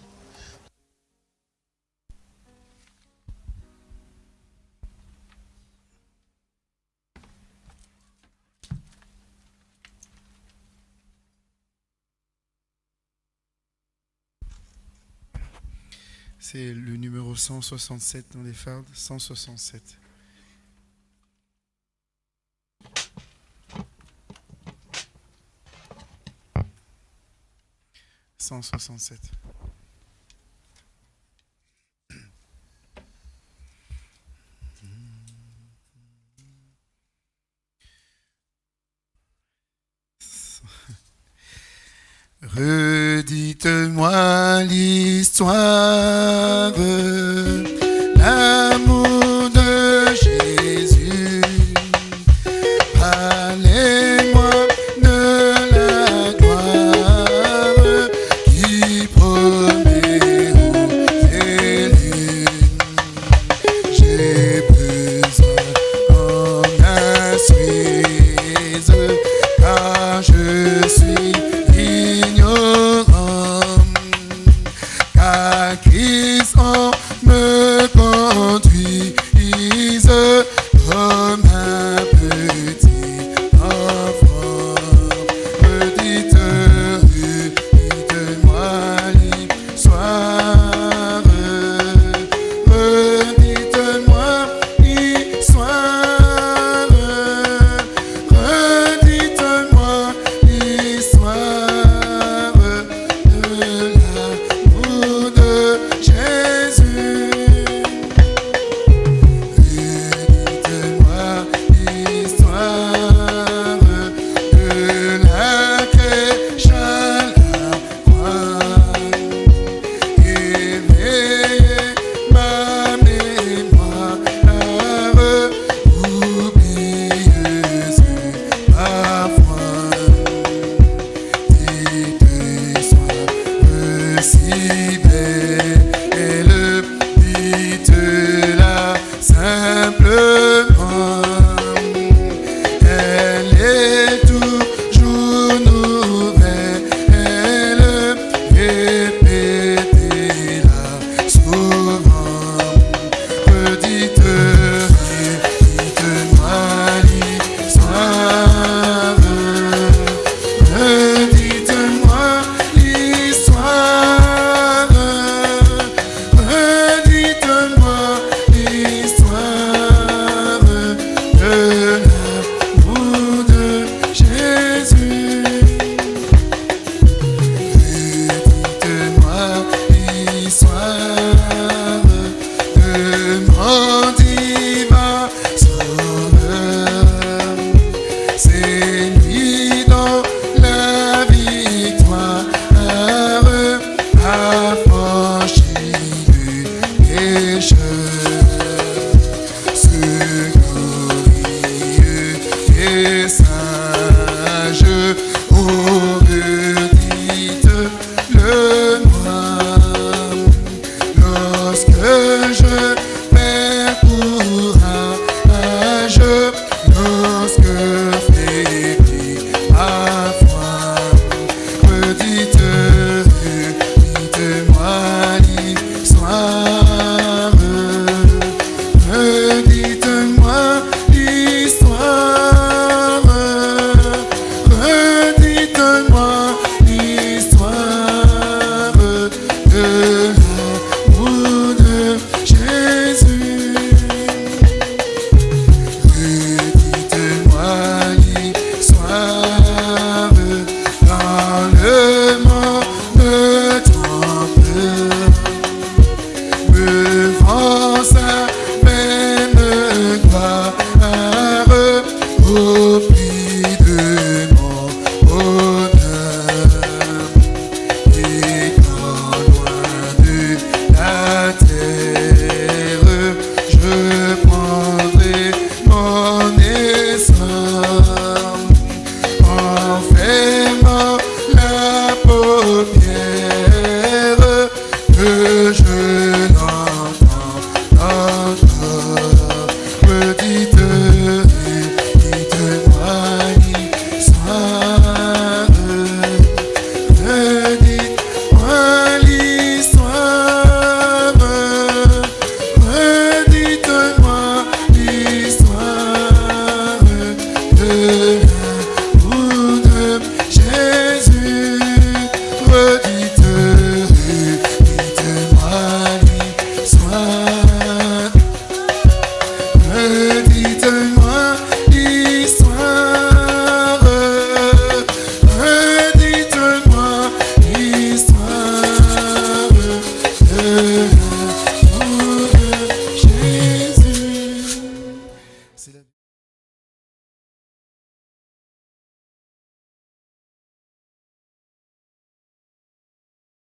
C'est le numéro 167 dans les fardes, 167. 167. Redites-moi l'histoire, l'amour